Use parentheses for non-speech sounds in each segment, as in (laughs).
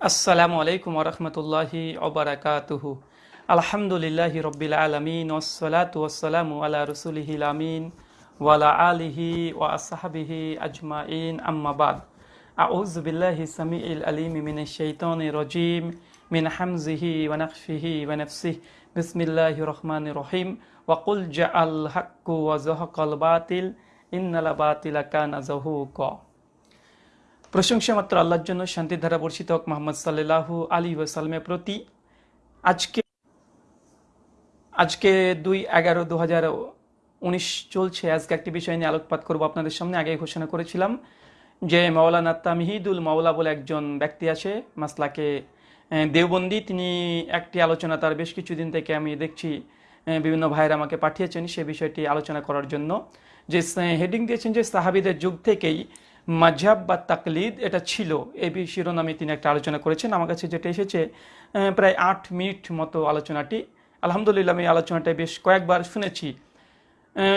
আসসালামু আলাইকুম রহমতুল্লাহি ওবরাকাতুহু আলহামদুলিল্লাহি রব্বিল আলমিন ওসলাত ওসালামু আলা রসুলিহিল আমিন ওয়ালা আলিহি ওয়া আসহাবিহি আজমাইন আম্মাবাদ আউজ বিল্লাহি সামিউল আলিম মিন শাইতানি রজিম মিন হামজিহি ওয়া নাফসিহি ওয়া নাফসিহি বিসমিল্লাহির রহমানির রহিম ওয়া কুল জাআল হাক্কু ওয়া যাহাকাল বাতিল ইন্নাল বাতিলা কানা যাহুকা প্রশংসা মাত্র আল্লাহর জন্য শান্তির ধারা বর্ষিত হোক মোহাম্মদ সাল্লাহু আলী ওয়াসাল্লামের প্রতি। আজকে আজকে দুই এগারো দু হাজার উনিশ চলছে। আজকে একটি বিষয় নিয়ে আলোকপাত করব আপনাদের সামনে। আগে ঘোষণা করেছিলাম যে মাওলানা তামিহিদুল মাওলা বলে একজন ব্যক্তি আছে, মাসলাকে দেওবন্দি। তিনি একটি আলোচনা তার বেশ কিছুদিন থেকে আমি দেখছি বিভিন্ন ভাইয়েরা আমাকে পাঠিয়েছেন সে বিষয়টি আলোচনা করার জন্য। যে হেডিং দিয়েছেন যে, সাহাবিদের যুগ থেকেই মাঝহাব বা তাকলিদ, এটা ছিল। বি- শিরোনামে তিনি একটা আলোচনা করেছেন। আমার কাছে যেটা এসেছে প্রায় আট মিনিট মতো আলোচনাটি। আলহামদুলিল্লাহ, আমি আলোচনাটা বেশ কয়েকবার শুনেছি।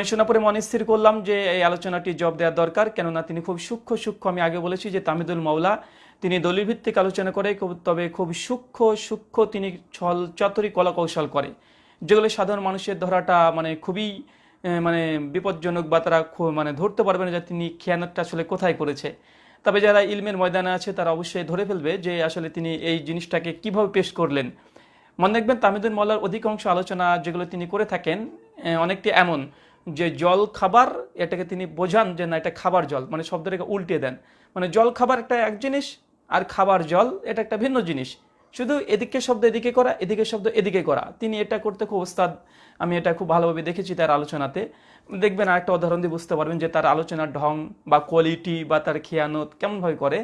শোনা পরে মনে স্থির করলাম যে এই আলোচনাটি জব দেওয়া দরকার, কেননা তিনি খুব সূক্ষ্ম সূক্ষ্ম। আমি আগে বলেছি যে তামিদুল মাওলা, তিনি দলিল ভিত্তিক আলোচনা করে তবে খুব সূক্ষ্ম সূক্ষ্ম তিনি ছল চাতুরি কলা কৌশল করে। যেগুলো সাধারণ মানুষের ধরাটা মানে খুবই মানে বিপজ্জনক বা তারা মানে ধরতে পারবে না যে তিনি খেয়ানতটা আসলে কোথায় করেছে। তবে যারা ইলমের ময়দানে আছে, তারা অবশ্যই ধরে ফেলবে যে আসলে তিনি এই জিনিসটাকে কীভাবে পেশ করলেন। মনে রাখবেন, তামিদুল মল্লার অধিকাংশ আলোচনা যেগুলো তিনি করে থাকেন অনেকটি এমন যে জল খাবার, এটাকে তিনি বোঝান যে না, এটা খাবার জল মানে শব্দটাকে উল্টে দেন। মানে জল খাবার একটা এক জিনিস আর খাবার জল, এটা একটা ভিন্ন জিনিস। শুধু এদিকে শব্দ এদিকে করা, এদিকে শব্দ এদিকে করা। তিনি এটা করতে খুব ওস্তাদ আমি এটা খুব ভালোভাবে দেখেছি তার আলোচনাতে। দেখবেন আরেকটা উদাহরণ দিয়ে বুঝতে পারবেন যে তার আলোচনার ঢং বা কোয়ালিটি বা তার খেয়ানত কেমনভাবে করে।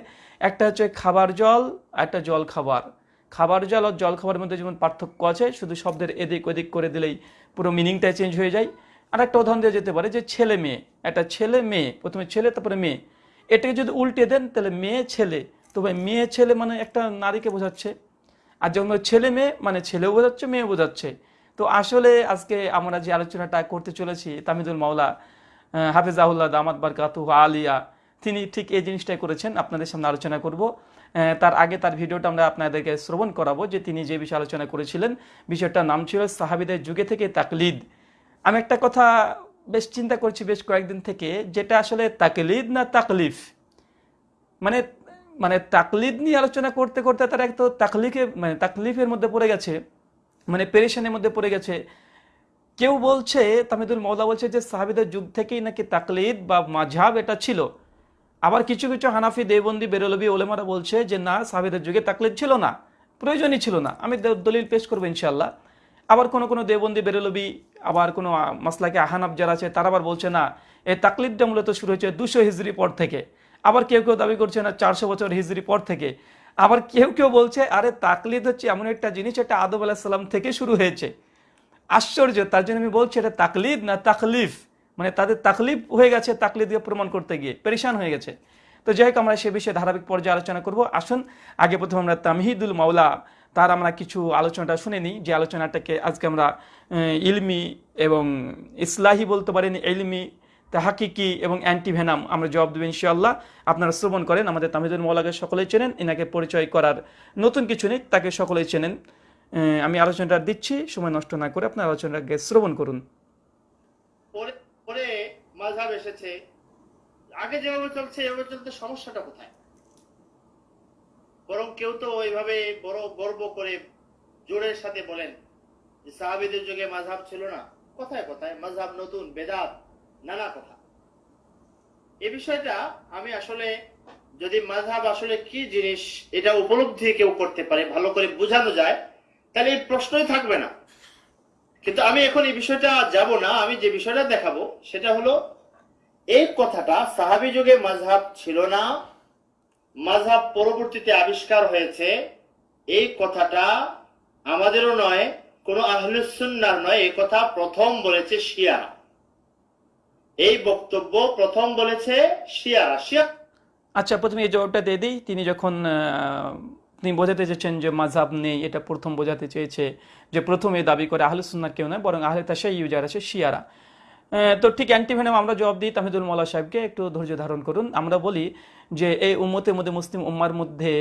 একটা হচ্ছে খাবার জল একটা জল খাবার। খাবার জল আর জল খাবারের মধ্যে যেমন পার্থক্য আছে, শুধু শব্দের এদিক ওদিক করে দিলেই পুরো মিনিংটাই চেঞ্জ হয়ে যায়। আর একটা উদাহরণ দেওয়া যেতে পারে যে ছেলে মেয়ে। একটা ছেলে মেয়ে, প্রথমে ছেলে, তারপরে মেয়ে। এটাকে যদি উল্টে দেন, তাহলে মেয়ে, ছেলে। তবে মেয়ে, ছেলে মানে একটা নারীকে বোঝাচ্ছে। আর যখন ছেলে মেয়ে মানে ছেলেও বোঝাচ্ছে মেয়ে বোঝাচ্ছে। তো আসলে আজকে আমরা যে আলোচনাটা করতে চলেছি তামিদুল মাওলা আহ, হাফিজাহুল্লাহ দামাত বারকাতু আলিয়া তিনি ঠিক এই জিনিসটাই করেছেন। আপনাদের সামনে আলোচনা করব। তার আগে তার ভিডিওটা আমরা আপনাদেরকে শ্রবণ করাবো যে তিনি যে বিষয়ে আলোচনা করেছিলেন বিষয়টার নাম ছিল সাহাবিদের যুগে থেকে তাকলিদ। আমি একটা কথা বেশ চিন্তা করছি বেশ কয়েকদিন থেকে যেটা আসলে তাকলিদ না তাকলিফ? মানে মানে তাকলিদ নিয়ে আলোচনা করতে করতে তারা এক তো তাকলিফে মানে তাকলিফের মধ্যে পড়ে গেছে। মানে পেরেশানের মধ্যে পড়ে গেছে। কেউ বলছে, তামিদুল মৌলা বলছে যে, সাহাবিদের যুগ থেকেই নাকি তাকলিদ বা মাঝাব এটা ছিল। আবার কিছু কিছু হানাফি দেবন্দি বেরোলবি ওলেমারা বলছে যে, না, সাহাবিদের যুগে তাকলিদ ছিল না, প্রয়োজনই ছিল না, আমি দলিল পেশ করব ইনশাল্লাহ আবার কোনো কোনো দেবন্দি বেরলবি, আবার কোনো মাসলাকে আহানাব যারা আছে, তারা আবার বলছে, না এই তাকলিদটা মূলত শুরু হয়েছে দুশো হিজড়ি পর থেকে। আবার কেউ কেউ দাবি করছে, না, চারশো বছর হিজড়ি পর থেকে। আবার কেউ কেউ বলছে, আরে তাকলিদ হচ্ছে এমন একটা জিনিস, এটা আদব আলাহিসাল্লাম থেকে শুরু হয়েছে। আশ্চর্য, তার জন্য আমি বলছি, এটা তাকলিদ না তাকলিফ? মানে তাদের তাকলিফ হয়ে গেছে তাকলিদকে প্রমাণ করতে গিয়ে, পেরেশান হয়ে গেছে। তো যাই হোক, আমরা সে বিষয়ে ধারাবাহিক পর্যায়ে আলোচনা করব। আসুন, আগে প্রথমে আমরা তামহিদুল মাওলা, তার আমরা কিছু আলোচনাটা শুনে নিই। যে আলোচনাটাকে আজকে আমরা ইলমি এবং ইসলাহি বলতে পারেন, ইলমি হাকিকি এবং অ্যান্টিভেনাম, আমরা জবাব দেবো ইনশাআল্লাহ। আপনারা শ্রবণ করেন, আমাদের তামিদুল মৌলাকে সকলেই চেনেন, এনাকে পরিচয় করার নতুন কিছু নেই, তাকে সকলেই চেনেন। আমি আলোচনাটা দিচ্ছি, সময় নষ্ট না করে আপনার আলোচনাটাকে শ্রবণ করুন। পরে মাঝহাব এসেছে, আগে যেভাবে চলছে সমস্যাটা কোথায়? বরং কেউ তো ওইভাবে বড় গর্ব করে জোরের সাথে বলেন যে সাহাবিদের যুগে মাঝহাব ছিল না। কোথায় কোথায়? মাঝহাব নতুন, বেদাত নানা কথা। এ বিষয়টা আমি আসলে যদি মাঝহাব আসলে কি জিনিস এটা উপলব্ধি কেউ করতে পারে, ভালো করে বোঝানো যায়, তাহলে এই প্রশ্নই থাকবে না। কিন্তু আমি এখন এই বিষয়টা যাব না, আমি যে বিষয়টা দেখাবো সেটা হলো, এই কথাটা সাহাবি যুগে মাঝহাব ছিল না মাঝহাব পরবর্তীতে আবিষ্কার হয়েছে, এই কথাটা আমাদেরও নয়, কোনো আহলুসুন্নার নয়, এই কথা প্রথম বলেছে শিয়া। এই বক্তব্য প্রথম বলেছে শিয়ারা শিয়া। আচ্ছা প্রথমে এই জবাবটা দিয়ে দিই। তিনি যখন তিনি বোঝাতে চেয়েছেন যে মাঝাব নেই, এটা প্রথম বোঝাতে চেয়েছে যে প্রথম দাবি করে আহলে সুন্নার কেউ নয়, বরং আহলে তাশাই ইউজার আছে, শিয়ারা। তো ঠিক অ্যান্টি অ্যান্টিভেনাম আমরা জবাব দিই তাহিদুল মৌলা সাহেবকে একটু ধৈর্য ধারণ করুন। আমরা বলি যে এই উম্মতের মধ্যে, মুসলিম উম্মার মধ্যে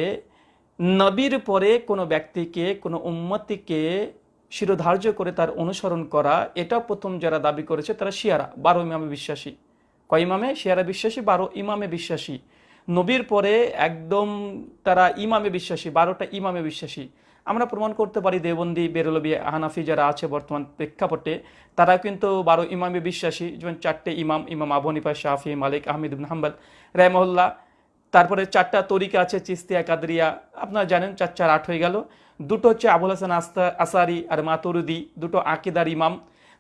নবীর পরে কোনো ব্যক্তিকে, কোনো উম্মতিকে শিরোধার্য করে তার অনুসরণ করা এটা প্রথম যারা দাবি করেছে তারা শিয়ারা, বারো ইমামে বিশ্বাসী। কয় ইমামে? শিয়ারা বিশ্বাসী, বারো ইমামে বিশ্বাসী। নবীর পরে একদম তারা ইমামে বিশ্বাসী, বারোটা ইমামে বিশ্বাসী। আমরা প্রমাণ করতে পারি দেবন্দি বেরলবি, হানাফি যারা আছে বর্তমান প্রেক্ষাপটে তারা কিন্তু বারো ইমামে বিশ্বাসী। যেমন চারটে ইমাম ইমাম আবু হানিফা, শাফি, মালিক, আহমেদ ইবন হাম্বল রায়মহল্লা তারপরে চারটা তরিকা আছে, চিস্তিয়া, কাদরিয়া। আপনারা জানেন চার চার আট হয়ে গেল। দুটো হচ্ছে আবুল হাসান আস্তা আসারি আর মাতুরুদি, দুটো আকিদার ইমাম।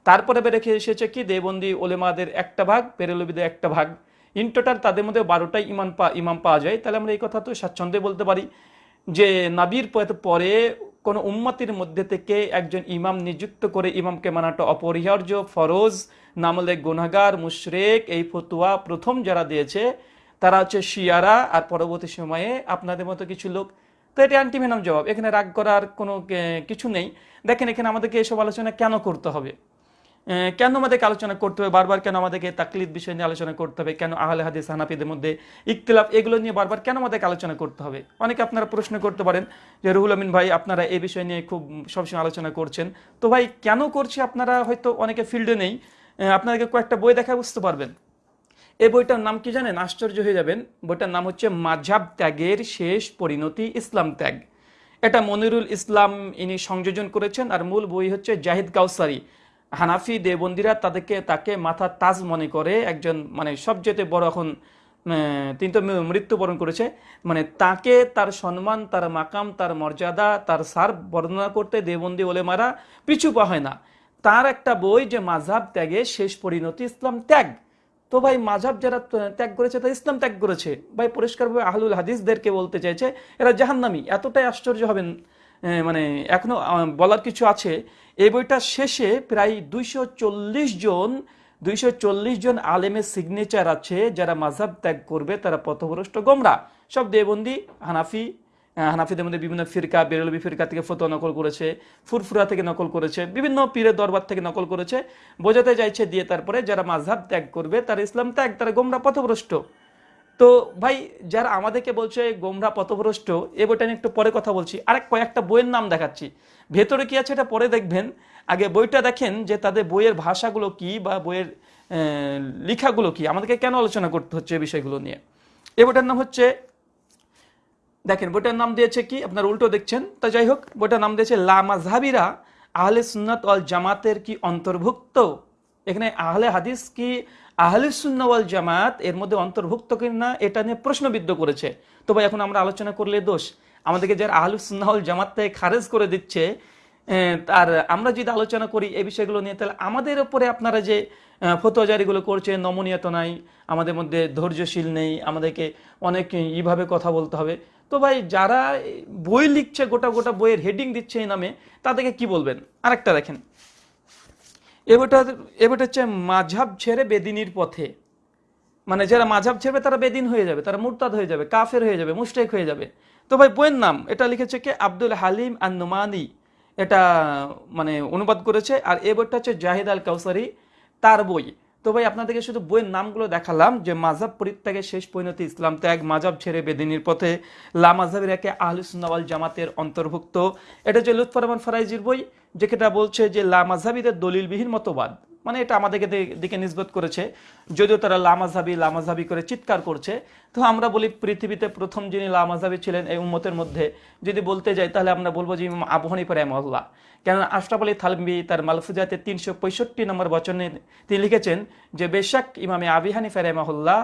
তারপরে রেখে এসেছে কি? দেবন্দি ওলেমাদের একটা ভাগ, পেরেলবিদের একটা ভাগ। ইন টোটাল তাদের মধ্যে বারোটাই ইমান পা ইমাম পাওয়া যায়। তাহলে আমরা এই কথা তো স্বাচ্ছন্দ্যে বলতে পারি যে নাবির পরে কোনো উম্মতির মধ্যে থেকে একজন ইমাম নিযুক্ত করে ইমামকে মানাটা অপরিহার্য, ফরজ নামলে গুনাগার মুশরেক, এই ফতুয়া প্রথম যারা দিয়েছে, তারা হচ্ছে শিয়ারা। আর পরবর্তী সময়ে আপনাদের মতো কিছু লোক তো এটা অ্যান্টিভেনাম জবাব। এখানে রাগ করার কোনো কিছু নেই। দেখেন, এখানে আমাদেরকে এসব আলোচনা কেন করতে হবে? কেন আমাদেরকে আলোচনা করতে হবে? বারবার কেন আমাদেরকে তাকলিদ বিষয় নিয়ে আলোচনা করতে হবে? কেন আহলে হাদিস, হানাফিদের মধ্যে ইখতিলাফ এগুলো নিয়ে বারবার কেন আমাদেরকে আলোচনা করতে হবে? অনেকে আপনারা প্রশ্ন করতে পারেন যে, রুহুল আমিন ভাই, আপনারা এই বিষয় নিয়ে খুব সবসময় আলোচনা করছেন। তো ভাই, কেন করছি আপনারা? হয়তো অনেকে ফিল্ডে নেই। আপনাদেরকে কয়েকটা বই দেখা বুঝতে পারবেন। এই বইটার নাম কি জানেন? আশ্চর্য হয়ে যাবেন। বইটার নাম হচ্ছে মাঝাব ত্যাগের শেষ পরিণতি ইসলাম ত্যাগ। এটা মনিরুল ইসলাম ইনি সংযোজন করেছেন আর মূল বই হচ্ছে জাহিদ কাউসারি হানাফি দেবন্দিরা তাদেরকে তাকে মাথা তাজ মনে করে একজন মানে সবচেয়ে বড় এখন তিনি তো মৃত্যুবরণ করেছে। মানে তাকে তার সম্মান, তার মাকাম, তার মর্যাদা, তার সার বর্ণনা করতে দেবন্দি ওলেমারা পিছু পা হয় না। তার একটা বই যে মাঝাব ত্যাগে শেষ পরিণতি ইসলাম ত্যাগ। তো ভাই মাঝাব যারা ত্যাগ করেছে, তারা ইসলাম ত্যাগ করেছে। ভাই পরিষ্কারভাবে আহলুল হাদিসদেরকে বলতে চাইছে, এরা জাহান্নামি। এতটাই আশ্চর্য হবেন মানে এখনও বলার কিছু আছে। এই বইটার শেষে প্রায় দুইশো চল্লিশ জন, দুইশো চল্লিশ জন আলেমের সিগনেচার আছে, যারা মাঝাব ত্যাগ করবে, তারা পথভ্রষ্ট গোমরা। সব দেবন্দি, হানাফি হানাফিদের মধ্যে বিভিন্ন ফিরকা, বেরলবি ফিরকা থেকে ফতোয়া নকল করেছে, ফুরফুরা থেকে নকল করেছে, বিভিন্ন পীরের দরবার থেকে নকল করেছে। বোঝাতে চাইছে দিয়ে তারপরে যারা মাঝহাব ত্যাগ করবে, তারা ইসলাম ত্যাগ, তারা গোমরা পথভ্রষ্ট। তো ভাই, যারা আমাদেরকে বলছে গোমরা পথভ্রষ্ট, এ বইটা নিয়ে একটু পরে কথা বলছি। আরেক কয়েকটা বইয়ের নাম দেখাচ্ছি। ভেতরে কি আছে এটা পরে দেখবেন। আগে বইটা দেখেন যে তাদের বইয়ের ভাষাগুলো কি বা বইয়ের লেখাগুলো কি। আমাদেরকে কেন আলোচনা করতে হচ্ছে এই বিষয়গুলো নিয়ে? এ বইটার নাম হচ্ছে দেখেন, বইটার নাম দিয়েছে কি? আপনার উল্টো দেখছেন। তা যাই হোক, বইটার নাম দিয়েছে, লা মাযহাবিরা আহলে সুন্নাত ওয়াল জামাতের কি অন্তর্ভুক্ত? এখানে আহলে হাদিস কি? আহলে সুন্নাহ ওয়াল জামাত এর মধ্যে অন্তর্ভুক্ত কিনা? এটা নিয়ে প্রশ্নবিদ্ধ করেছে। তো ভাই, এখন আমরা আলোচনা করলে দোষ? আমাদেরকে যারা আহলে সুন্নাহ ওয়াল জামাত থেকে খারেজ করে দিচ্ছে আর আমরা যদি আলোচনা করি এই বিষয়গুলো নিয়ে, তাহলে আমাদের ওপরে আপনারা যে ফতোয়াজারিগুলো করছে, নমনীয়তা নাই, আমাদের মধ্যে ধৈর্যশীল নেই, আমাদেরকে অনেক ইভাবে কথা বলতে হবে। তো ভাই যারা বই লিখছে, গোটা গোটা বইয়ের হেডিং দিচ্ছে এই নামে, তাদেরকে কি বলবেন? আরেকটা দেখেন। এবারটা এবারটা হচ্ছে মাঝাব ছেড়ে বেদিনীর পথে। মানে যারা মাঝাব ছেড়বে, তারা বেদিন হয়ে যাবে, তারা মুরতাদ হয়ে যাবে, কাফের হয়ে যাবে মুস্টেক হয়ে যাবে। তো ভাই বইয়ের নাম, এটা লিখেছে কে? আব্দুল হালিম আন নুমানি এটা মানে অনুবাদ করেছে। আর এ বইটা হচ্ছে জাহিদ আল কাউসারি তার বই। তো ভাই, আপনাদেরকে শুধু বইয়ের নামগুলো দেখালাম, যে মাঝাব পরিত্যাগের শেষ পরিণতি ইসলাম ত্যাগ মাজাব ছেড়ে বেদিনীর পথে লা মাঝাবের একে আহলুসুন্নাওয়াল জামাতের অন্তর্ভুক্ত। এটা হচ্ছে লুৎফর রহমান ফারাইজির বই যেটা বলছে যে, লা মাঝাবিদের দলিলবিহীন মতবাদ। মানে এটা আমাদেরকে দিকে নিজবত করেছে। যদিও তারা লামাজাবি লামাজাবি করে চিৎকার করছে, তো আমরা বলি পৃথিবীতে প্রথম যিনি লামাজাবি ছিলেন এই উম্মতের মধ্যে, যদি বলতে যাই তাহলে আমরা বলব যে ইমাম আবু হানিফা রাহিমাহুল্লাহ। কেন আশরাফ আলী থালবি তার মালফুজাতে তিনশো পঁয়ষট্টি নম্বর বচনে তিনি লিখেছেন যে বেশাক ইমামে আবি হানিফা রাহিমাহুল্লাহ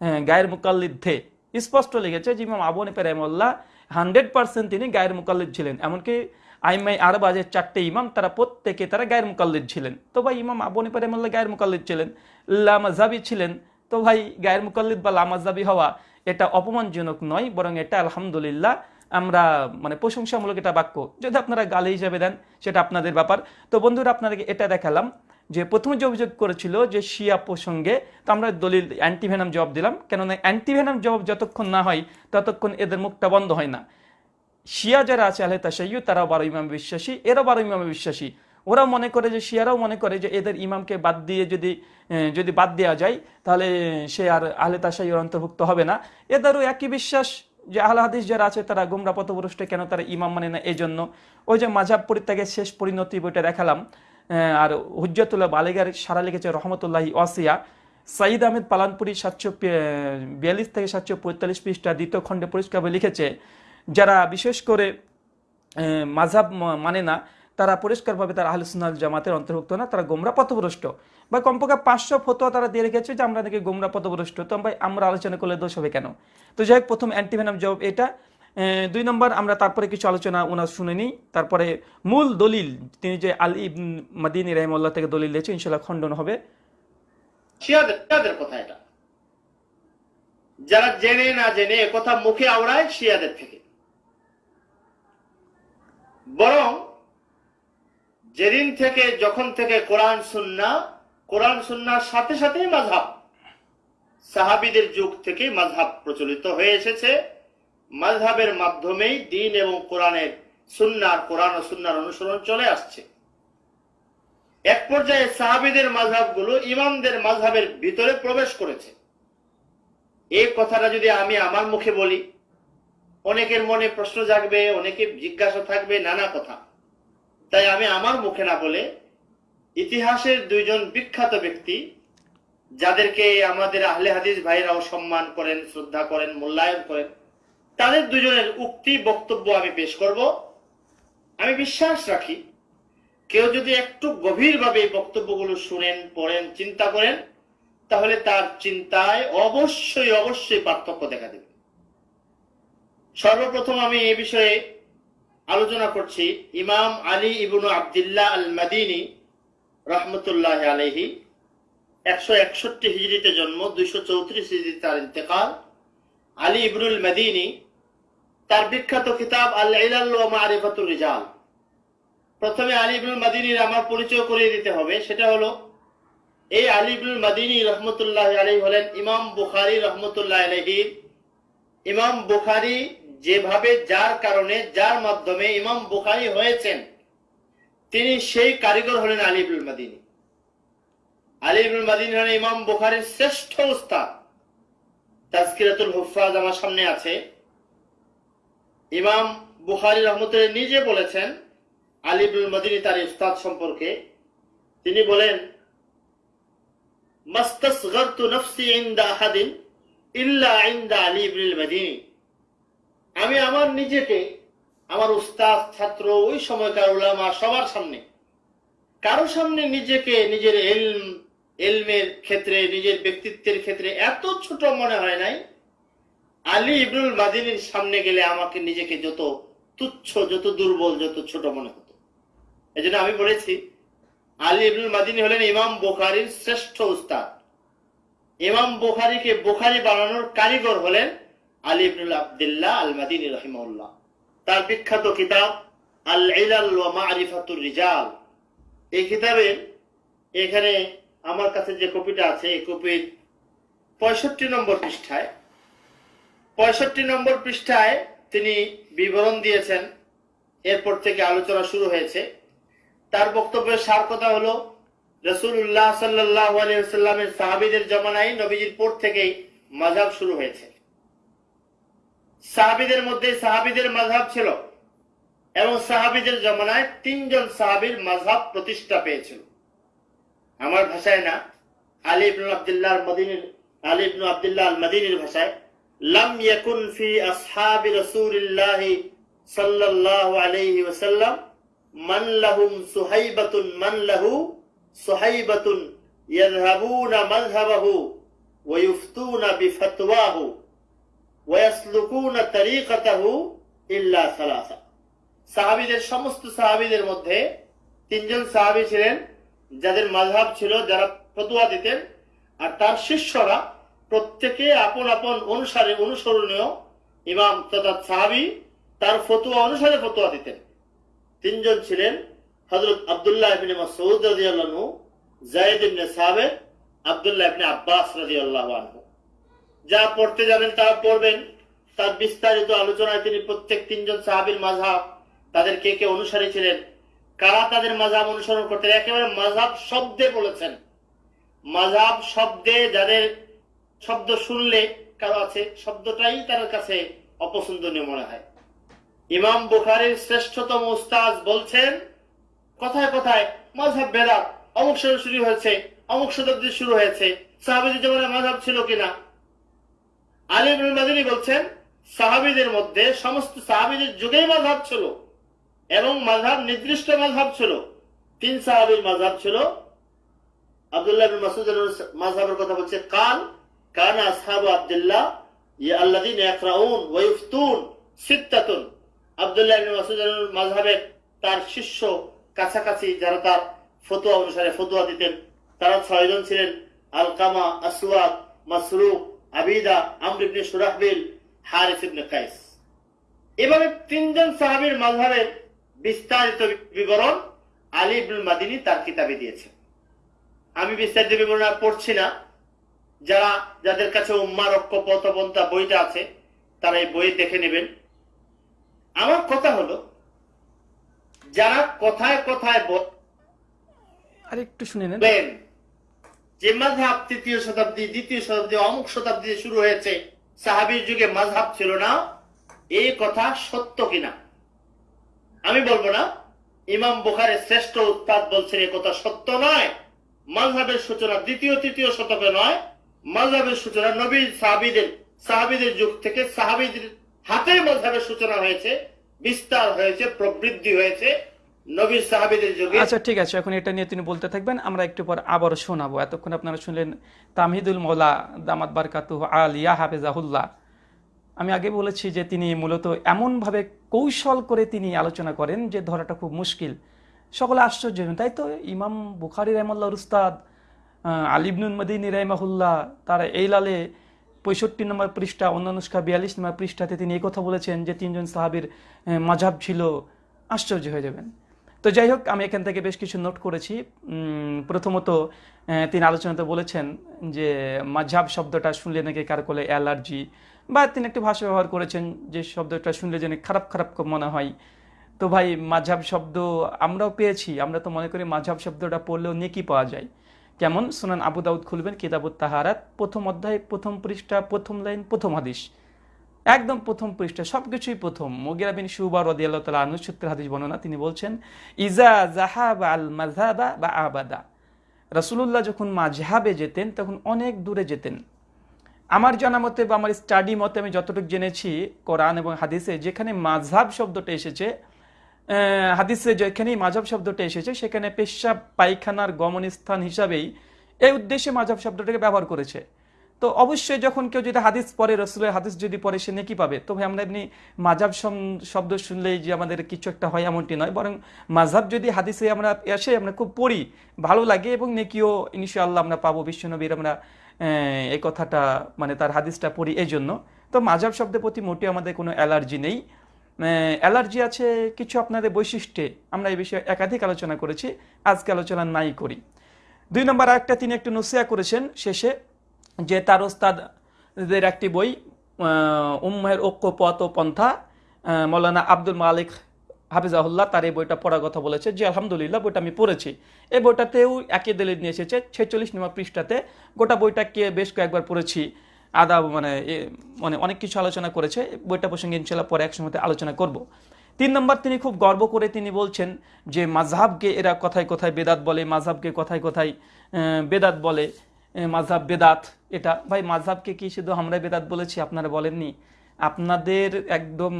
হ্যাঁ, গায়ের মুকাল্লিদ্ধে স্পষ্ট লিখেছে যে ইমাম আবু হানিফা রাহিমাহুল্লাহ হান্ড্রেড পার্সেন্ট তিনি গায়ের মুকাল্লিদ ছিলেন। এমনকি আইমাই আরবা যে চারটে ইমাম তারা প্রত্যেকে তারা গায়ের মুকাল্লিদ ছিলেন। তো ভাই ইমাম আবু হানিফা রাহিমাহুল্লাহ গায়ের মুকাল্লিদ ছিলেন। লামাজাবি ছিলেন। তো ভাই গায়ের মুকাল্লিদ বা লামাজাবি হওয়া এটা অপমানজনক নয় বরং এটা আলহামদুলিল্লাহ আমরা মানে প্রশংসামূলক এটা বাক্য। যদি আপনারা গালি হিসাবে দেন, সেটা আপনাদের ব্যাপার। তো বন্ধুরা, আপনাদেরকে এটা দেখালাম যে প্রথমে যে অভিযোগ করেছিল যে শিয়া প্রসঙ্গে, তো আমরা দলিল অ্যান্টিভেনাম জবাব দিলাম। কেননা অ্যান্টিভেনাম জবাব যতক্ষণ না হয়, ততক্ষণ এদের মুখটা বন্ধ হয় না। শিয়া যারা আছে, আহলে তাসাইয়ু তারাও বারো ইমামে বিশ্বাসী, এরাও বারো ইমামে বিশ্বাসী। ওরাও মনে করে যে, শিয়ারাও মনে করে যে, এদের ইমামকে বাদ দিয়ে যদি যদি বাদ দেওয়া যায়, তাহলে সে আর আহলে তাসাইয়ুর অন্তর্ভুক্ত হবে না। এদেরও একই বিশ্বাস যে আহলে হাদিস যারা আছে, তারা গুমরা পথপুরুষটা কেন তারা ইমাম মানে না? এই জন্য ওই যে মাঝাব পরিত্যাগের শেষ পরিণতি বইটা দেখালাম আর হুজ্জাতুল্লাহ বালিগার সারা লিখেছে রহমতুল্লাহ ওয়াসিয়া। সাঈদ আহমেদ পালানপুরি সাতশো বিয়াল্লিশ থেকে সাতশো পঁয়তাল্লিশ পৃষ্ঠা দ্বিতীয় খণ্ডে পরিষ্কারভাবে লিখেছে, যারা বিশেষ করে মাঝাব মানে না তারা পরিষ্কারভাবে তারা আহলুসুন্নাল জামাতের অন্তর্ভুক্ত না, তারা গোমরা পথভ্রষ্ট। বা কমপক্ষে পাঁচশো ফতোয়া তারা দিয়ে রেখেছে যে আমরা নাকি গোমরা পথভ্রষ্ট। তো ভাই, আমরা আলোচনা করলে দোষ হবে কেন? তো যাই হোক, প্রথম অ্যান্টিভেনাম জবাব এটা। দুই নম্বর, আমরা তারপরে কিছু আলোচনা ওনার শুনে নিই। তারপরে মূল দলিল, তিনি যে আলী ইবন মাদিনী রহমল্লাহ থেকে দলিল দিয়েছে ইনশাল্লাহ খণ্ডন হবে। কথা এটা। যারা জেনে না জেনে কথা মুখে আওড়ায় শিয়াদের থেকে। বরং যেদিন থেকে, যখন থেকে কোরআন সুন্না, কোরআন সুন্নার সাথে সাথেই মাঝহাব। সাহাবিদের যুগ থেকে মাঝহাব প্রচলিত হয়ে এসেছে। মাঝহাবের মাধ্যমেই দিন এবং কোরআনের সুন্নার কোরআন ও সুন্নার অনুসরণ চলে আসছে। এক পর্যায়ে সাহাবিদের মাঝহাবগুলো ইমামদের মাঝহাবের ভিতরে প্রবেশ করেছে। এই কথাটা যদি আমি আমার মুখে বলি, অনেকের মনে প্রশ্ন জাগবে, অনেকে জিজ্ঞাসা থাকবে, নানা কথা। তাই আমি আমার মুখে না বলে ইতিহাসের দুইজন বিখ্যাত ব্যক্তি যাদেরকে আমাদের আহলে হাদিস ভাইরাও সম্মান করেন, শ্রদ্ধা করেন, মূল্যায়ন করেন, তাদের দুজনের উক্তি বক্তব্য আমি পেশ করব। আমি বিশ্বাস রাখি, কেউ যদি একটু গভীরভাবে এই বক্তব্যগুলো শুনেন, পড়েন, চিন্তা করেন, তাহলে তার চিন্তায় অবশ্যই অবশ্যই পার্থক্য দেখা দেবে। সর্বপ্রথম আমি এ বিষয়ে আলোচনা করছি ইমাম আলী ইবনু আবদুল্লাহ আল মাদিনী রহমতুল্লাহ আলহি একশো একষট্টি হিজড়িতে জন্ম, দুইশো চৌত্রিশ হিজড়ি তার ইন্তেকাল। আলী ইবনুল মাদিনী তার বিখ্যাত কিতাব আল মারিফাতুর রিজাল। প্রথমে আলী ইবনুল মাদিনীর আমার পরিচয় করিয়ে দিতে হবে। সেটা হলো, এই আলী ইবনুল মাদিনী রহমতুল্লাহ আলী হলেন ইমাম বুখারি রহমতুল্লাহ আলহির ইমাম বুখারী যেভাবে যার কারণে, যার মাধ্যমে ইমাম বুখারী হয়েছেন, তিনি সেই কারিগর হলেন আলিবুল মাদিনী। আলী ইবনুল মাদিনী হলেন ইমাম বুখারীর শ্রেষ্ঠ উস্তাদ। তাজকিরাতুল হুফাজ আমার সামনে আছে। ইমাম বুখারি রহমতুল্লাহ নিজে বলেছেন আলিবুল মাদিনী তার উস্তাদ সম্পর্কে। তিনি বলেন, মাস্তাসগারতু নফসি ইনদা আহাদিন ইল্লা ইনদা আলী ইবনুল মাদিনী। আমি আমার নিজেকে, আমার উস্তাদ, ছাত্র, ওই সময়কার উলামা সবার সামনে। কারও সামনে নিজেকে, নিজের এলম, এলমের ক্ষেত্রে, নিজের ব্যক্তিত্বের ক্ষেত্রে এত ছোট মনে হয় নাই। আলী ইবনুল মাদিনীর সামনে গেলে আমাকে নিজেকে যত তুচ্ছ, যত দুর্বল, যত ছোট মনে হতো। এই জন্য আমি বলেছি, আলী ইবনুল মাদিনী হলেন ইমাম বোখারির শ্রেষ্ঠ উস্তাদ। ইমাম বোখারিকে বোখারি বানানোর কারিগর হলেন আলী ইবনুল আবদুল্লাহ আল মাদিনী রহিমউল্লাহ তার বিখ্যাত কিতাব আল ইলাল ওয়া মারিফাতুর রিজাল। এই কিতাবে এখানে আমার কাছে যে কপিটা আছে, এই কপির পঁয়ষট্টি নম্বর পৃষ্ঠায়, পঁয়ষট্টি নম্বর পৃষ্ঠায় তিনি বিবরণ দিয়েছেন। এরপর থেকে আলোচনা শুরু হয়েছে। তার বক্তব্যের সার কথা হলো রসুল্লাহ সাল্লাহ আলিয়াল্লামের সাহাবিদের জমানায় নবীজির পর থেকেই মাজাব শুরু হয়েছে। সাহাবিদের মধ্যে সাহাবিদের মাঝাব ছিল। এবং সাহাবিদের জমানায় তিনজন সাহাবির মাঝাব প্রতিষ্ঠা পেয়েছিল। আমার ভাষায় না, আলী ইবনুল আব্দুল্লাহ মদিনীর, আলী ইবনু আব্দুল্লাহ আল মদিনীর ভাষায়, লাম ইয়াকুন ফি আসহাবি রাসূলিল্লাহ সাল্লাল্লাহু আলাইহি ওয়াসাল্লাম মান লাহুম সুহাইবাতুন মান লাহু সুহাইবাতুন ইয়াযহাবুনা মাযহাবাহু ওয়া ইফতুনা বিফতওয়াহু ওয়া ইয়াসলুকুনা তরিকাতাহু ইল্লা সালাসা সাহাবীদের সমস্ত সাহাবীদের মধ্যে তিনজন সাহাবী ছিলেন, যাদের মাযহাব ছিল যারা ফতোয়া দিতেন, আর তার শিষ্যরা প্রত্যেকে আপন আপন অনুসারে অনুসরণীয় ইমাম তথা সাহাবি তার ফতুয়া অনুসারে ফতোয়া দিতেন। তিনজন ছিলেন হযরত আব্দুল্লাহ ইবনে মাসউদ রাদিয়াল্লাহু যায়েদ ইবনে সাবিত, আব্দুল্লাহ ইবনে আব্বাস রাদিয়াল্লাহু আনহু। যা পড়তে যাবেন তা পড়বেন। তার বিস্তারিত আলোচনায় তিনি প্রত্যেক তিনজন সাহাবীর মাযহাব তাদের কে কে অনুসারী ছিলেন, কারা তাদের মাযহাব অনুসরণ করতেন, একেবারে মাযহাব শব্দে বলেছেন। মাযহাব শব্দে যাদের শব্দ শুনলে কারও আছে, শব্দটাই তার কাছে অপছন্দনীয় মনে হয়। ইমাম বুখারীর শ্রেষ্ঠতম উস্তাজ বলছেন, কথায় কথায় মাঝহাব বেদাত অমুক শুরু হয়েছে, অমুক শতাব্দী শুরু হয়েছে, সাহাবিদের জীবনে মাঝহাব ছিল কিনা? আলী মাদিনী বলছেন, সাহাবিদের মধ্যে সমস্ত সাহাবিদের যুগেই মাঝহাব ছিল এবং মাঝহাব নির্দিষ্ট মাঝহাব ছিল। তিন সাহাবির মাঝহাব ছিল। আব্দুল্লাহ বিন মাসুদ মাযহাবের কথা বলছে, কাল কানা আসহাবু আব্দুল্লাহ ইয়া আল্লাযিনা ইয়াকরাউন ওয়া ইফতুন সিত্তাতুন। আব্দুল্লাহ ইবনে মাসুদ মাযহাবের তার শিষ্য কাছাকাছি যারা তার ফতোয়া অনুসারে ফতোয়া দিতেন, তারা ছয়জন ছিলেন, Alqama Aswad Masruq Abida Amr ibn Surahbil Haris ibn Qais. এভাবে তিনজন সাহাবীর মাযহাবের বিস্তারিত বিবরণ আলী ইবনুল মাদিনী তার কিতাবে দিয়েছেন। আমি বিস্তারিত বিবরণ পড়ছি না। যারা যাদের কাছে উম্মার ঐক্য পথপন্থা বইটা আছে তারা এই বই দেখে নেবেন। আমার কথা হলো যারা কথায় কথায় আরেকটু শুনে নেন। যে মাঝহাব তৃতীয় শতাব্দী, দ্বিতীয় শতাব্দী অমুক শতাব্দীতে শুরু হয়েছে, সাহাবির যুগে মাঝহাব ছিল না। এই কথা সত্য কিনা? আমি বলব না, ইমাম বুখারের শ্রেষ্ঠ উৎপাদ বলছেন এই কথা সত্য নয়। মাঝহাবের সূচনা দ্বিতীয়, তৃতীয় শতকে নয়। মাঝহাবের সূচনা নবীর সাহাবিদের সাহাবিদের যুগ থেকে সাহাবিদের হাতে মাঝহাবের সূচনা হয়েছে, বিস্তার হয়েছে, প্রবৃদ্ধি হয়েছে। আচ্ছা ঠিক আছে, এখন এটা নিয়ে তিনি বলতে থাকবেন। আমরা একটু পর আবারও শোনাবো। এতক্ষণ আপনারা শুনলেন তামহিদুল মৌলা, দামাত বারকাতু আলিয়া হাফেজাহুল্লাহ। আমি আগে বলেছি যে তিনি মূলত এমনভাবে কৌশল করে তিনি আলোচনা করেন যে ধরাটা খুব মুশকিল। সকলে আশ্চর্য তাই তো ইমাম বুখারি রহমল্লা উস্তাদ আলিবনুল মদিনী রহমাহুল্লাহ, তার এই লালে পঁয়ষট্টি নম্বর পৃষ্ঠা, অন্যানুষ্কা বিয়াল্লিশ নম্বর পৃষ্ঠাতে তিনি কথা বলেছেন যে তিনজন সাহাবির মাঝাব ছিল। আশ্চর্য হয়ে যাবেন। তো যাই হোক, আমি এখান থেকে বেশ কিছু নোট করেছি। প্রথমত তিনি আলোচনাতে বলেছেন যে মাঝাব শব্দটা শুনলে নাকি কার কোলে অ্যালার্জি? বা তিনি একটি ভাষা ব্যবহার করেছেন যে, শব্দটা শুনলে যেন খারাপ খারাপ মনে হয়। তো ভাই মাঝাব শব্দ আমরাও পেয়েছি। আমরা তো মনে করি মাঝাব শব্দটা পড়লেও নেকি পাওয়া যায়। কেমন? সুনান আবু দাউদ খুলবেন, কিতাবুত তাহারাত, প্রথম অধ্যায়, প্রথম পৃষ্ঠা, প্রথম লাইন, প্রথম হাদিস। একদম প্রথম পৃষ্ঠা, সবকিছুই প্রথম। মোগিরা বিন শুবা রদিয়াল্লাহ তালা আনু সূত্রের হাদিস বর্ণনা, তিনি বলছেন, ইজা জাহাব আল মাঝহাবা বা আবাদা। রাসূলুল্লাহ যখন মাঝহাবে যেতেন, তখন অনেক দূরে যেতেন। আমার জানা মতে বা আমার স্টাডি মতে আমি যতটুকু জেনেছি কোরআন এবং হাদিসে, যেখানে মাঝহাব শব্দটা এসেছে হাদিসে যেখানেই মাঝহাব শব্দটা এসেছে, সেখানে পেশাব, পায়খানার গমনস্থান হিসাবেই এই উদ্দেশ্যে মাঝহাব শব্দটাকে ব্যবহার করেছে। তো অবশ্যই যখন কেউ যদি হাদিস পড়ে, রসুলের হাদিস যদি পড়ে, সে নেকি পাবে। তো ভাই, আমরা এমনি মাঝাব শব্দ শুনলেই যে আমাদের কিছু একটা হয় এমনটি নয়, বরং মাঝাব যদি হাদিসে আমরা এসে আমরা খুব পড়ি, ভালো লাগে এবং নেকিও ইনশাআল্লাহ আমরা পাবো। বিশ্বনবীর আমরা এই কথাটা মানে তার হাদিসটা পড়ি এই জন্য তো মাঝাব শব্দের প্রতি মোটেও আমাদের কোনো অ্যালার্জি নেই। অ্যালার্জি আছে কিছু আপনাদের বৈশিষ্ট্যে। আমরা এই বিষয়ে একাধিক আলোচনা করেছি, আজকে আলোচনা নাই করি। দুই নম্বর আরেকটা তিনি একটু নসিয়া করেছেন শেষে। যে তার ওস্তাদের একটি বই উম্মের ঐক্য, পথ ও পন্থা মৌলানা আব্দুল মালিক হাফিজাহুল্লাহ তার এই বইটা পড়ার কথা বলেছে। যে আলহামদুলিল্লাহ, বইটা আমি পড়েছি। এই বইটাতেও একই দলিল নিয়ে এসেছে, ছেচল্লিশ নম্বর পৃষ্ঠাতে। গোটা বইটাকে বেশ কয়েকবার পড়েছি। আদা মানে মানে অনেক কিছু আলোচনা করেছে। বইটা প্রসঙ্গে ইনশাল্লাহ পরে একসময় আলোচনা করব। তিন নম্বর তিনি খুব গর্ব করে তিনি বলছেন যে মাঝহাবকে এরা কথায় কথায় বেদাত বলে মাঝহাবকে কথায় কথায় বেদাত বলে। মাঝহাব বেদাত। এটা ভাই মাঝহাবকে কি শুধু আমরা বেদাত বলেছি? আপনারা বলেননি। আপনাদের একদম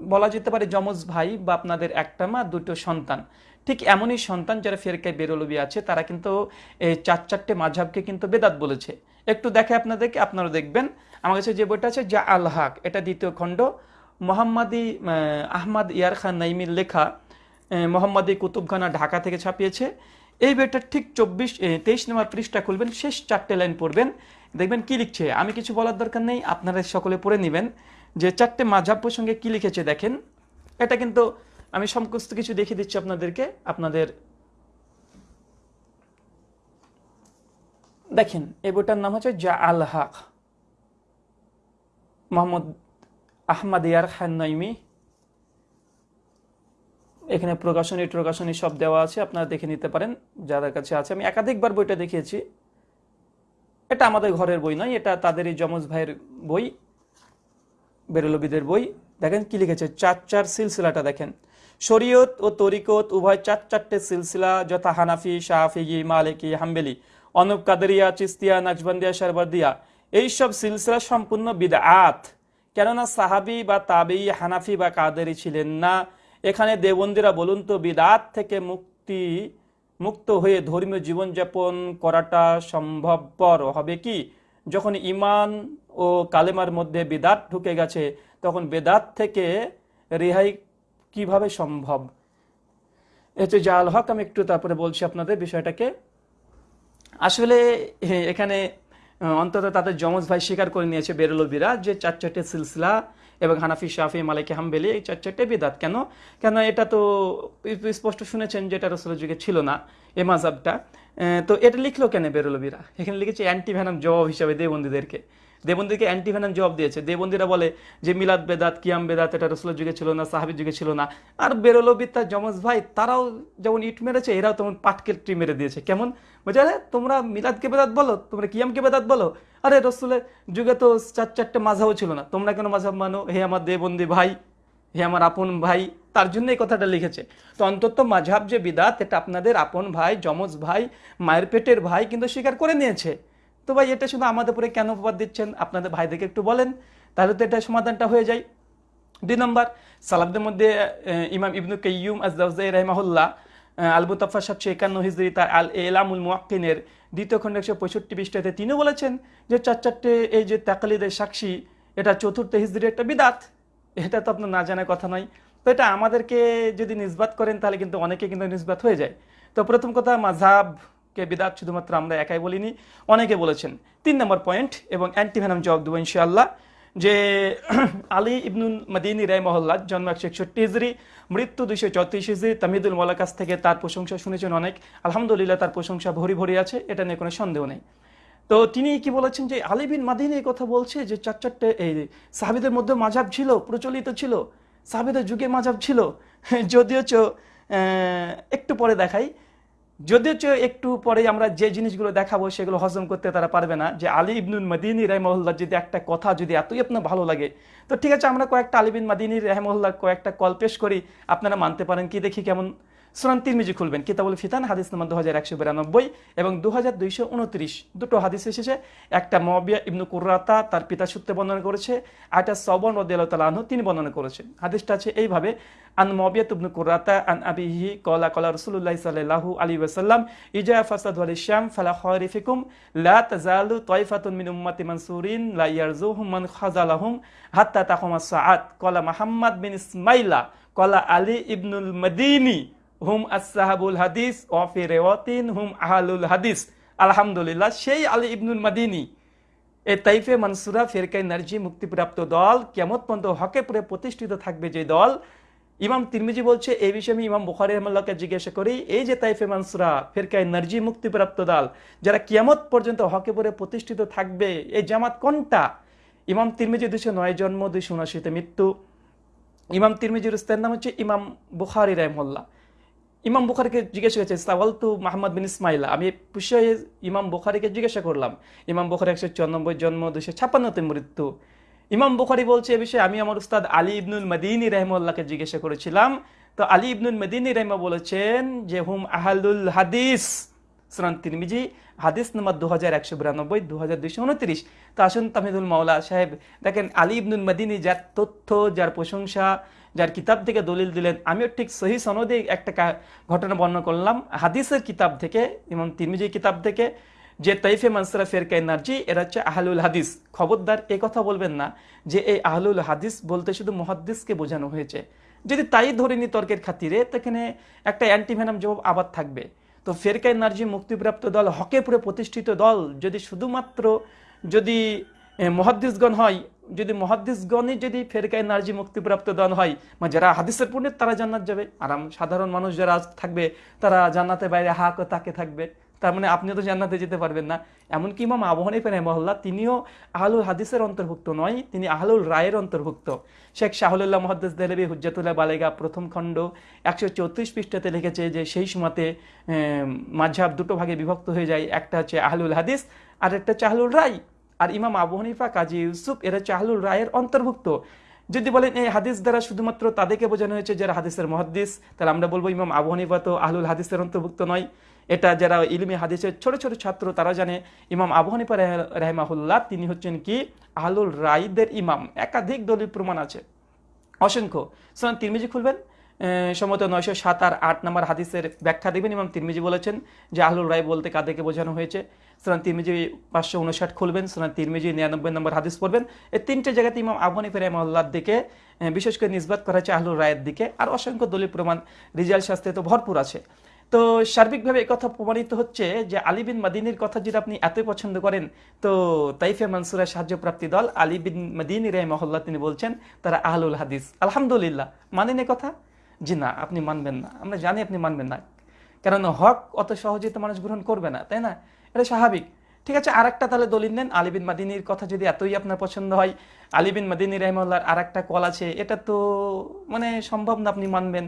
বলা যেতে পারে যমজ ভাই বা আপনাদের একটা মা দুটো সন্তান। ঠিক এমনই সন্তান যারা ফেরকায় বেরোলবি আছে তারা কিন্তু এই চার চারটে মাঝহাবকে কিন্তু বেদাত বলেছে। একটু দেখে আপনাদেরকে আপনারা দেখবেন। আমার কাছে যে বইটা আছে যা আল হাক এটা দ্বিতীয় খণ্ড। মোহাম্মদী আহ, আহমদ ইয়ার খান নাইমির লেখা মোহাম্মদী কুতুবখানা ঢাকা থেকে ছাপিয়েছে। এই বইটা ঠিক চব্বিশ তেইশ নম্বর পৃষ্ঠা খুলবেন, শেষ চারটে লাইন পড়বেন। দেখবেন কি লিখছে? আমি কিছু বলার দরকার নেই, আপনারা সকলে পড়ে নেবেন। যে চারটে মাঝাব প্রসঙ্গে কি লিখেছে দেখেন। এটা কিন্তু আমি সমস্ত কিছু দেখিয়ে দিচ্ছি আপনাদেরকে, আপনাদের দেখেন, এই বইটার নাম হচ্ছে জা আল হাক। মোহাম্মদ আহমদ ইয়ার খান নইমি এখানে প্রকাশনী প্রকাশনী সব দেওয়া আছে, আপনারা দেখে নিতে পারেন, যাদের কাছে আছে। আমি একাধিকবার বইটা দেখিয়েছি। এটা আমাদের ঘরের বই নয়, এটা তাদের এই যমজ ভাইয়ের বই, বেরলবিদের বই। দেখেন কি লিখেছে? চার চার সিলসিলাটা দেখেন। শরীয়ত ও তরিকত উভয় চার চারটে সিলসিলা, যথা হানাফি শাহফিগি মালিকি, হাম্বেলি, অনুপ কাদেরিয়া, চিস্তিয়া, নাজবন্দিয়া শারবাদিয়া এইসব সিলসিলা সম্পূর্ণ বিদআত। কেননা সাহাবি বা তাবি হানাফি বা কাদেরি ছিলেন না। এখানে দেবন্দিরা বলুন তো, বিদাত থেকে মুক্তি, মুক্ত হয়ে ধর্মীয় জীবনযাপন করাটা সম্ভবপর। হবে কি? যখন ইমান ও কালেমার মধ্যে বেদাত ঢুকে গেছে, তখন বেদাত থেকে রেহাই কীভাবে সম্ভব? এতে জাল হক, আমি একটু তারপরে বলছি আপনাদের বিষয়টাকে। আসলে, এখানে, অন্তত তাদের যমজ ভাই স্বীকার করে নিয়েছে বেরলবিরা যে চার চারটে সিলসিলা এবং হানাফি, শাফি মালিক হাম্বেলি এই চার চারটে বিদাত। কেন? কেন এটা তো স্পষ্ট শুনেছেন যে এটা রসুলের যুগে ছিল না এ মাজাবটা তো এটা লিখলো কেন বেরলবিরা? এখানে লিখেছে অ্যান্টি ভ্যানাম জবাব হিসাবে দেবন্দীদেরকে। দেবন্দীকে অ্যান্টি ভ্যানাম জবাব দিয়েছে। দেবন্দীরা বলে যে মিলাদ বেদাত, কিয়াম বেদাত এটা রসুলের যুগে ছিল না, সাহাবির যুগে ছিল না। আর বেরলবি তার যমজ ভাই, তারাও যেমন ইট মেরেছে, এরাও তেমন পাটকেলটি মেরে দিয়েছে। কেমন? বলছে, আরে, তোমরা মিলাদকে বেদাত বলো? তোমরা কিয়ামকে বেদাত বলো? আরে, রসুলের যুগে তো চার, চারটে মাঝাবও ছিল না। তোমরা কেন মাঝাব মানো? হে আমার দেবন্দী ভাই, হে আমার আপন ভাই। তার জন্য এই কথাটা লিখেছে। তো অন্তত মাঝাব যে বিদাত, এটা আপনাদের আপন ভাই, যমজ ভাই, মায়ের পেটের ভাই কিন্তু স্বীকার করে নিয়েছে। তো ভাই, এটা শুধু আমাদের উপরে কেন উপবাদ দিচ্ছেন? আপনাদের ভাইদেরকে একটু বলেন, তাহলে তো এটা সমাধানটা হয়ে যায়। দুই নম্বর সালাবদের মধ্যে ইমাম ইবনু কাইয়ুম আজদাউজাই রহমাহুল্লাহ আল মুতাফা সাতশো একান্ন হিজরি তার আল এলামুল মুয়াক্কিনের দ্বিতীয় খণ্ড একশো পঁয়ষট্টি পৃষ্ঠাতে তিনিও বলেছেন যে চার চারটে এই যে তাকালিদের সাক্ষী, এটা চতুর্থ হিজরির একটা বিদাত। এটা তো আপনার না জানার কথা নয়। তো এটা আমাদেরকে যদি নিসবাত করেন, তাহলে কিন্তু অনেকে কিন্তু নিসবাত হয়ে যায়। তো প্রথম কথা মাঝাবকে বিদাত শুধুমাত্র আমরা একাই বলিনি, অনেকে বলেছেন। তিন নম্বর পয়েন্ট এবং অ্যান্টিভেনাম জবাব দেবো ইনশাআল্লাহ। যে (clears throat) আলী ইবনুল মদিনী রায় মহল্লা জন্ম একশো একষট্টি হিজড়ি মৃত্যু দুইশো চৌত্রিশ হিজড়ি তামিদুল মৌলার কাছ থেকে তার প্রশংসা শুনেছেন অনেক। আলহামদুলিল্লাহ, তার প্রশংসা ভরি ভরি আছে, এটা নিয়ে কোনো সন্দেহ নেই। তো তিনি কি বলেছেন যে আলী বিন মাদিনী এই কথা বলছে যে চার চারটে এই সাহাবিদের মধ্যে মাঝাব ছিল, প্রচলিত ছিল, সাহাবিদের যুগে মাঝাব ছিল। (laughs) যদিও একটু পরে দেখাই। যদিও একটু পরে আমরা যে জিনিসগুলো দেখাবো সেগুলো হজম করতে তারা পারবে না, যে আলী ইবনুল মাদিনী রহমহল্লার যদি একটা কথা যদি এতই আপনার ভালো লাগে, তো ঠিক আছে আমরা কয়েকটা আলিবিন মাদিনী রহমহল্লার কয়েকটা কল পেশ করি, আপনারা মানতে পারেন কি দেখি কেমন। সুরান তিরমিজি খুলবেন, কিতাবুল ফিতান, হাদিস নাম্বার দু হাজার একশো বিরানব্বই এবং দু হাজার দুইশো উনত্রিশ। দুটো হাদিস এসেছে, একটা মবিয়া ইবনু কুর্রাতা তার পিতা সূত্রে বর্ণনা করেছে একটা সবন আনহু তিনি বর্ণনা করেছেন হাদিসটা আছে এইভাবে, আন মবিয়াত ইবনু কুর্রাতা আন আবিহি কলা কলা রসুল্লাহ সাল্লাহু আলী ওয়াসাল্লাম, ইজা ফাসাদ ওয়াল ইশাম ফালা খরিফিকুম লা তাজালু তয়ফাতুন মিন উম্মাতি মানসুরিন, লা ইয়ারজুহুম মান খাজালাহুম হাত্তা তাকুমা সাআত। কলা মাহাম্মদ বিন ইসমাইলা কলা আলী ইবনুল মদিনী হুম আসসাহাবুল হাদিস ওয়াফি রেওয়াতিন, হুম আহালুল হাদিস। আলহামদুলিল্লাহ, সেই আলী ইবনুল মাদিনী, এ তাইফে মানসুরা ফেরকাই নার্জি মুক্তিপ্রাপ্ত দল কেমত পর্যন্ত হকে পরে প্রতিষ্ঠিত থাকবে যে দল। ইমাম তিরমিজি বলছে, এই বিষয়ে আমি ইমাম বুখারি রহমাল্লাহকে জিজ্ঞাসা করি, এই যে তাইফে মানসুরা ফেরকাই নার্জি মুক্তিপ্রাপ্ত দল, যারা কিয়ামত পর্যন্ত হকে পরে প্রতিষ্ঠিত থাকবে, এই জামাত কোনটা? ইমাম তিরমিজি দুশো নয় জন্ম দুইশো উনআশিতে মৃত্যু। ইমাম তিরমিজির উস্তাদের নাম হচ্ছে ইমাম বুখারি রহমল্লাহ ইমাম বুখারিকে জিজ্ঞাসা করেছে সাওয়াল তু মাহমদ বিন ইসমাইলা, আমি বিষয়ে ইমাম বুখারিকে জিজ্ঞাসা করলাম। ইমাম বুখারি একশো চুরানব্বই, জন্ম দুশো ছাপ্পান্নতে মৃত্যু। ইমাম বুখারি বলছে এ বিষয়ে আমি আমার উস্তাদ আলী ইবনুল মদিনী রহমুল্লাহকে জিজ্ঞাসা করেছিলাম। তো আলী ইবনুল মদিনী রহমা বলেছেন যে, হুম, আহালুল হাদিস। সুরান তিরমিজি, হাদিস নম্বর দু হাজার একশো বিরানব্বই দু হাজার দুইশো উনত্রিশ। তো আসুন তামিদুল মাওলা সাহেব, দেখেন আলী ইবনুল মদিনী যার তথ্য, যার প্রশংসা যার কিতাব থেকে দলিল দিলেন। আমিও ঠিক সহি সনদে একটা ঘটনা বর্ণনা করলাম। হাদিসের কিতাব থেকে, ইমাম তিরমিজি কিতাব থেকে, যে তাইফে মানসরা ফেরকা এনার্জি এরা হচ্ছে আহলুল হাদিস। খবরদার এ কথা বলবেন না যে এই আহলুল হাদিস বলতে শুধু মহাদ্দিসকে বোঝানো হয়েছে। যদি তাই ধরে নি তর্কের খাতিরে এখানে একটা অ্যান্টিভেনাম জবাব আবার থাকবে। তো ফেরকা এনার্জি মুক্তিপ্রাপ্ত দল হকে পুরে প্রতিষ্ঠিত দল, যদি শুধুমাত্র যদি মহাদ্দিসগণ হয় যদি মহাদ্দিসগণই যদি ফেরকা এনার্জি মুক্তিপ্রাপ্ত দল হয় মানে যারা হাদিসের পণ্ডিত তারা জান্নাত যাবে। আর সাধারণ মানুষ যারা থাকবে, তারা জান্নাতে বাইরে হা করে তাকে থাকবে। তার মানে আপনিও তো জান্নাতে যেতে পারবেন না। এমনকি ইমাম আবহানী ফেন মহল্লা তিনিও আহলুল হাদিসের অন্তর্ভুক্ত নয়, তিনি আহলুল রায়ের অন্তর্ভুক্ত। শেখ শাহুল্লাহ মহাদ্দেস দেলবি হুজ্জাতুল্লাহ বালেগা প্রথম খণ্ড একশো চৌত্রিশ পৃষ্ঠাতে লিখেছে যে, সেই সময়তে মাঝহাব দুটো ভাগে বিভক্ত হয়ে যায়। একটা হচ্ছে আহলুল হাদিস, আর একটা হচ্ছে আহলুল রায়। আর ইমাম আবু হানিফা, কাজী ইউসুফ, এরা চাহলুল রায়ের অন্তর্ভুক্ত। যদি বলেন এই হাদিস দ্বারা শুধুমাত্র তাদেরকে বোঝানো হয়েছে যারা হাদিসের মহাদ্দিস, তাহলে আমরা বলব ইমাম আবু হানিফা তো আহলুল হাদিসের অন্তর্ভুক্ত নয়। এটা যারা ইলমি হাদিসের ছোট ছোট ছাত্র, তারা জানে ইমাম আবু হানিফা রেহ- রেহমাহুল্লাহ, তিনি হচ্ছেন কি? আহলুল রাইদের ইমাম। একাধিক দলিল প্রমাণ আছে। অসংখ্য। সুতরাং তিরমিজি খুলবেন? সম্ভবত নয়শো সাত আর আট নম্বর হাদিসের ব্যাখ্যা দেবেন ইমাম তিরমিজি বলেছেন যে আহলুল রায় বলতে কাদেরকে বোঝানো হয়েছে। সুতরাং তিরমিজি পাঁচশো উনষাট খুলবেন সুতরাং তিরমিজি নিরানব্বই নম্বর হাদিস পড়বেন। এই তিনটে জায়গাতে ইমাম আবহানি ফেরামল্লার দিকে বিশেষ করে নিসবাত করা হয়েছে আহলুল রায়ের দিকে। আর অসংখ্য দলিল প্রমাণ রিজাল শাস্ত্রে তো ভরপুর আছে। তো সার্বিকভাবে কথা প্রমাণিত হচ্ছে যে আলী বিন মাদিনীর কথা যদি আপনি এতই পছন্দ করেন, তো তাইফে মানসুরের সাহায্যপ্রাপ্তি দল আলী বিন মাদিনী মহল্লা তিনি বলছেন, তারা আহলুল হাদিস। আলহামদুলিল্লাহ, মানেন কথা? জি না, আপনি মানবেন না। আমরা জানি আপনি মানবেন না। কারণ হক অত সহজে তো মানুষ গ্রহণ করবে না, তাই না? এটা স্বাভাবিক। ঠিক আছে আর একটা তাহলে দলিল নেন। আলিবিন মাদিনীর কথা যদি এতই আপনার পছন্দ হয় আলিবিন মাদিনী রহমাল্লার আর একটা কল আছে, এটা তো মানে সম্ভব না আপনি মানবেন।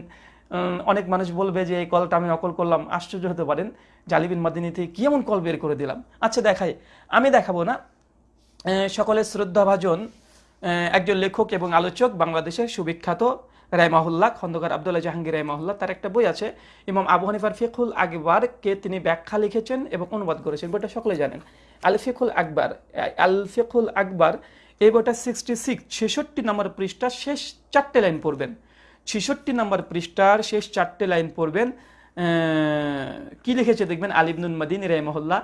অনেক মানুষ বলবে যে, এই কলটা আমি নকল করলাম, আশ্চর্য হতে পারেন। যে আলী বিন মাদিনী থেকে কি এমন কল বের করে দিলাম? আচ্ছা দেখাই। আমি দেখাবো না। সকলের শ্রদ্ধাভাজন একজন লেখক এবং আলোচক, বাংলাদেশের সুবিখ্যাত রায়মাহুল্লাহ খন্দকার আবদুল্লাহ জাহাঙ্গীর রায়মাহুল্লাহ তার একটা বই আছে, ইমাম আবু হানিফার ফিকুল আকবরকে তিনি ব্যাখ্যা লিখেছেন এবং অনুবাদ করেছেন, বইটা সকলে জানেন। আল ফিকুল আকবর, আল ফিকুল আকবর, এই বইটা সিক্সটি সিক্স ছেষট্টি নম্বর পৃষ্ঠার শেষ চারটে লাইন পড়বেন। ছেষট্টি নম্বর পৃষ্ঠার শেষ চারটে লাইন পড়বেন কি লিখেছে দেখবেন? আলিবনুল মাদিন রায়মহল্লা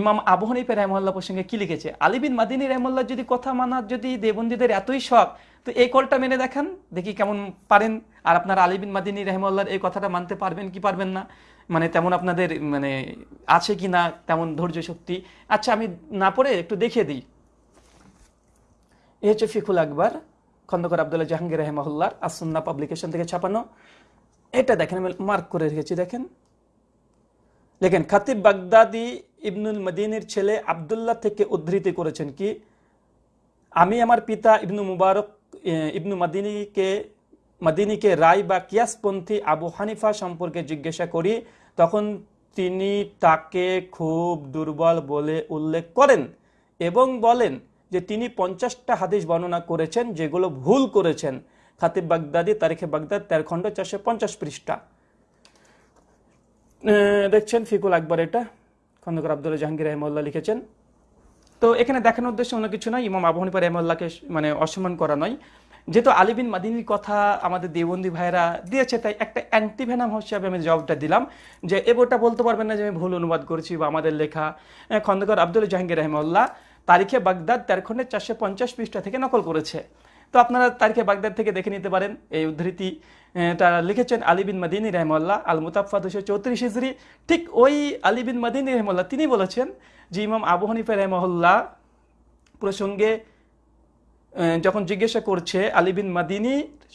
ইমাম আবু হানিফা রহমল্লা প্রসঙ্গে কি লিখেছে? আলিবিন মাদিনী রহমল্লা যদি কথা মানার যদি দেবন্দীদের এতই শখ, তো এই কলটা মেনে দেখান, দেখি কেমন পারেন। আর আপনার আলিবিন মাদিনী রহমল্লার এই কথাটা মানতে পারবেন কি পারবেন না? মানে তেমন আপনাদের মানে আছে কি না, তেমন ধৈর্য শক্তি? আচ্ছা আমি না পড়ে একটু দেখিয়ে দিই। এই হচ্ছে ফিকুল আকবর, খন্দকর আবদুল্লাহ জাহাঙ্গীর রহমাহুল্লার আসন্না পাবলিকেশন থেকে ছাপানো। এটা দেখেন, আমি মার্ক করে রেখেছি, দেখেন। দেখেন খাতিব বাগদাদি ইবনুল মদিনের ছেলে আবদুল্লাহ থেকে উদ্ধৃতি করেছেন কি, আমি আমার পিতা ইবনু মুবারক ইবনু মাদিনীকে মাদিনীকে রায় বা কিয়াসপন্থী আবু হানিফা সম্পর্কে জিজ্ঞাসা করি, তখন তিনি তাকে খুব দুর্বল বলে উল্লেখ করেন এবং বলেন যে তিনি পঞ্চাশটা হাদিস বর্ণনা করেছেন যেগুলো ভুল করেছেন। খাতিব বাগদাদি, তারিখে বাগদাদ, তেরো খণ্ড চারশো পঞ্চাশ পৃষ্ঠা। দেখছেন ফিকুল আকবর এটা? খন্দকার আব্দুল জাহাঙ্গীর রহমল্লা লিখেছেন। তো এখানে দেখানোর উদ্দেশ্য অন্য কিছু নয়, ইমাম আবু হানিফা রহমল্লাকে মানে অসম্মান করা নয়। যেহেতু আলিবিন মাদিনীর কথা আমাদের দেবন্দী ভাইরা দিয়েছে, তাই একটা অ্যান্টিভেনাম হিসাবে আমি জবাবটা দিলাম যে এ বইটা বলতে পারবেন না যে আমি ভুল অনুবাদ করেছি বা আমাদের লেখা খন্দকার আব্দুল জাহাঙ্গীর রহমল্লা তারিখে বাগদাদ তেরো চারশো পঞ্চাশ পৃষ্ঠা থেকে নকল করেছে। তো আপনারা তারিখে বাগদাদ থেকে দেখে নিতে পারেন, এই উদ্ধৃতি। তারা লিখেছেন আলী বিন মাদিনী রহমাল্লাহ আল মুতাফা দুশো চৌত্রিশ হিজড়ি ঠিক ওই আলী বিন মাদিনী রহমাল্লাহ তিনি বলেছেন যে ইমাম আবু হানিফা রহমল্লাহ প্রসঙ্গে যখন জিজ্ঞাসা করছে আলী বিন মাদিনী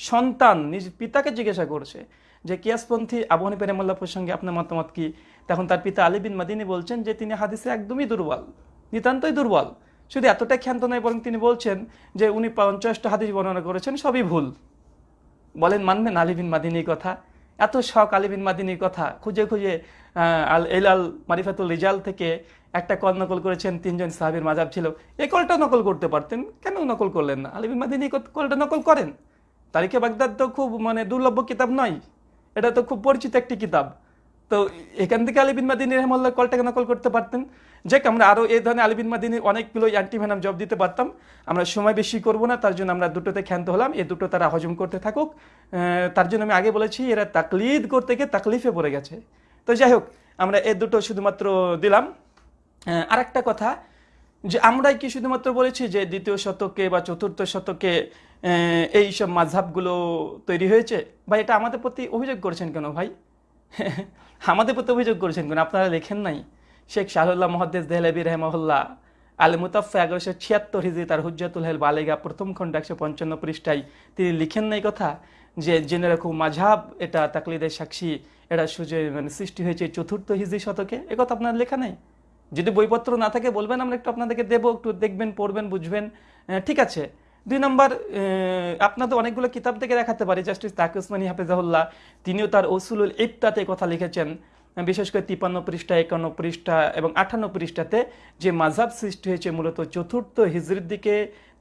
সন্তান, নিজ পিতাকে জিজ্ঞাসা করছে যে, কিয়াসপন্থী আবু হানিফা রহমাল্লাহ প্রসঙ্গে আপনার মতামত কি? তখন তার পিতা আলী বিন মাদিনী বলছেন যে, তিনি হাদিসে একদমই দুর্বল, নিতান্তই দুর্বল। শুধু এতটাই ক্ষান্ত নয়, বরং তিনি বলছেন যে, উনি পঞ্চাশটা হাদিস বর্ণনা করেছেন, সবই ভুল। বলেন, মানবেন আলিবিন মাদিনীর কথা? এত শখ আলিবিন মাদিনীর কথা। খুঁজে খুঁজে আল এলাল মারিফাতুল রিজাল থেকে একটা কল নকল করেছেন, তিনজন সাহাবির মাজাব ছিল। এই কলটা নকল করতে পারতেন? কেন নকল করলেন না? আলিবিন মাদিনী কলটা নকল করেন। তারিখে বাগদাদ তো খুব মানে দুর্লভ্য কিতাব নয়। এটা তো খুব পরিচিত একটি কিতাব। তো এখান থেকে আলিবিন মাদিনী রহমাল্লাহ কলটাকে নকল করতে পারতেন? যে আমরা আরও এই ধরনের আলিবিন মাদিনীর অনেকগুলো অ্যান্টিভেনাম জব দিতে পারতাম। আমরা সময় বেশি করব না, তার জন্য আমরা দুটোতে ক্ষান্ত হলাম। এই দুটো তারা হজম করতে থাকুক। তার জন্য আমি আগে বলেছি, এরা তাকলিদ করতে গিয়ে তাকলিফে পড়ে গেছে। তো যাই হোক, আমরা এই দুটো শুধুমাত্র দিলাম। আর একটা কথা, যে আমরাই কি শুধুমাত্র বলেছি যে দ্বিতীয় শতকে বা চতুর্থ শতকে এই সব মাঝহাবগুলো তৈরি হয়েছে? ভাই, এটা আমাদের প্রতি অভিযোগ করেছেন কেন ভাই? (laughs) আমাদের প্রতি অভিযোগ করেছেন কেন? আপনারা লেখেন নাই। শেখ শাহুল্লাহ মহাদ্দেস দেহলেবি রহমহল্লা আল মুতাফা এগারোশো ছিয়াত্তর হিজি তার হুজ্জাতুল হেল বালেগা প্রথম খণ্ড একশো পঞ্চান্ন পৃষ্ঠায় তিনি লিখেন নাই কথা যে জেনে রাখুন মাঝহাব এটা তাকলিদের সাক্ষী, এটা সুযোগ মানে সৃষ্টি হয়েছে চতুর্থ হিজি শতকে। এ কথা আপনার লেখা নেই? যদি বইপত্র না থাকে, বলবেন, আমরা একটু আপনাদেরকে দেবো, একটু দেখবেন, পড়বেন, বুঝবেন। ঠিক আছে। দুই নম্বর আপনাদের অনেকগুলো কিতাব থেকে দেখাতে পারি। জাস্টিস তাকে উসমানী হাফেজাহুল্লাহ, তিনিও তার ওসুলুল ইফতাতে কথা লিখেছেন। বিশেষ করে তিপান্ন পৃষ্ঠা, একান্ন পৃষ্ঠা এবং আঠান্ন পৃষ্ঠাতে যে মাঝাব সৃষ্টি হয়েছে মূলত চতুর্থ হিজরির দিকে,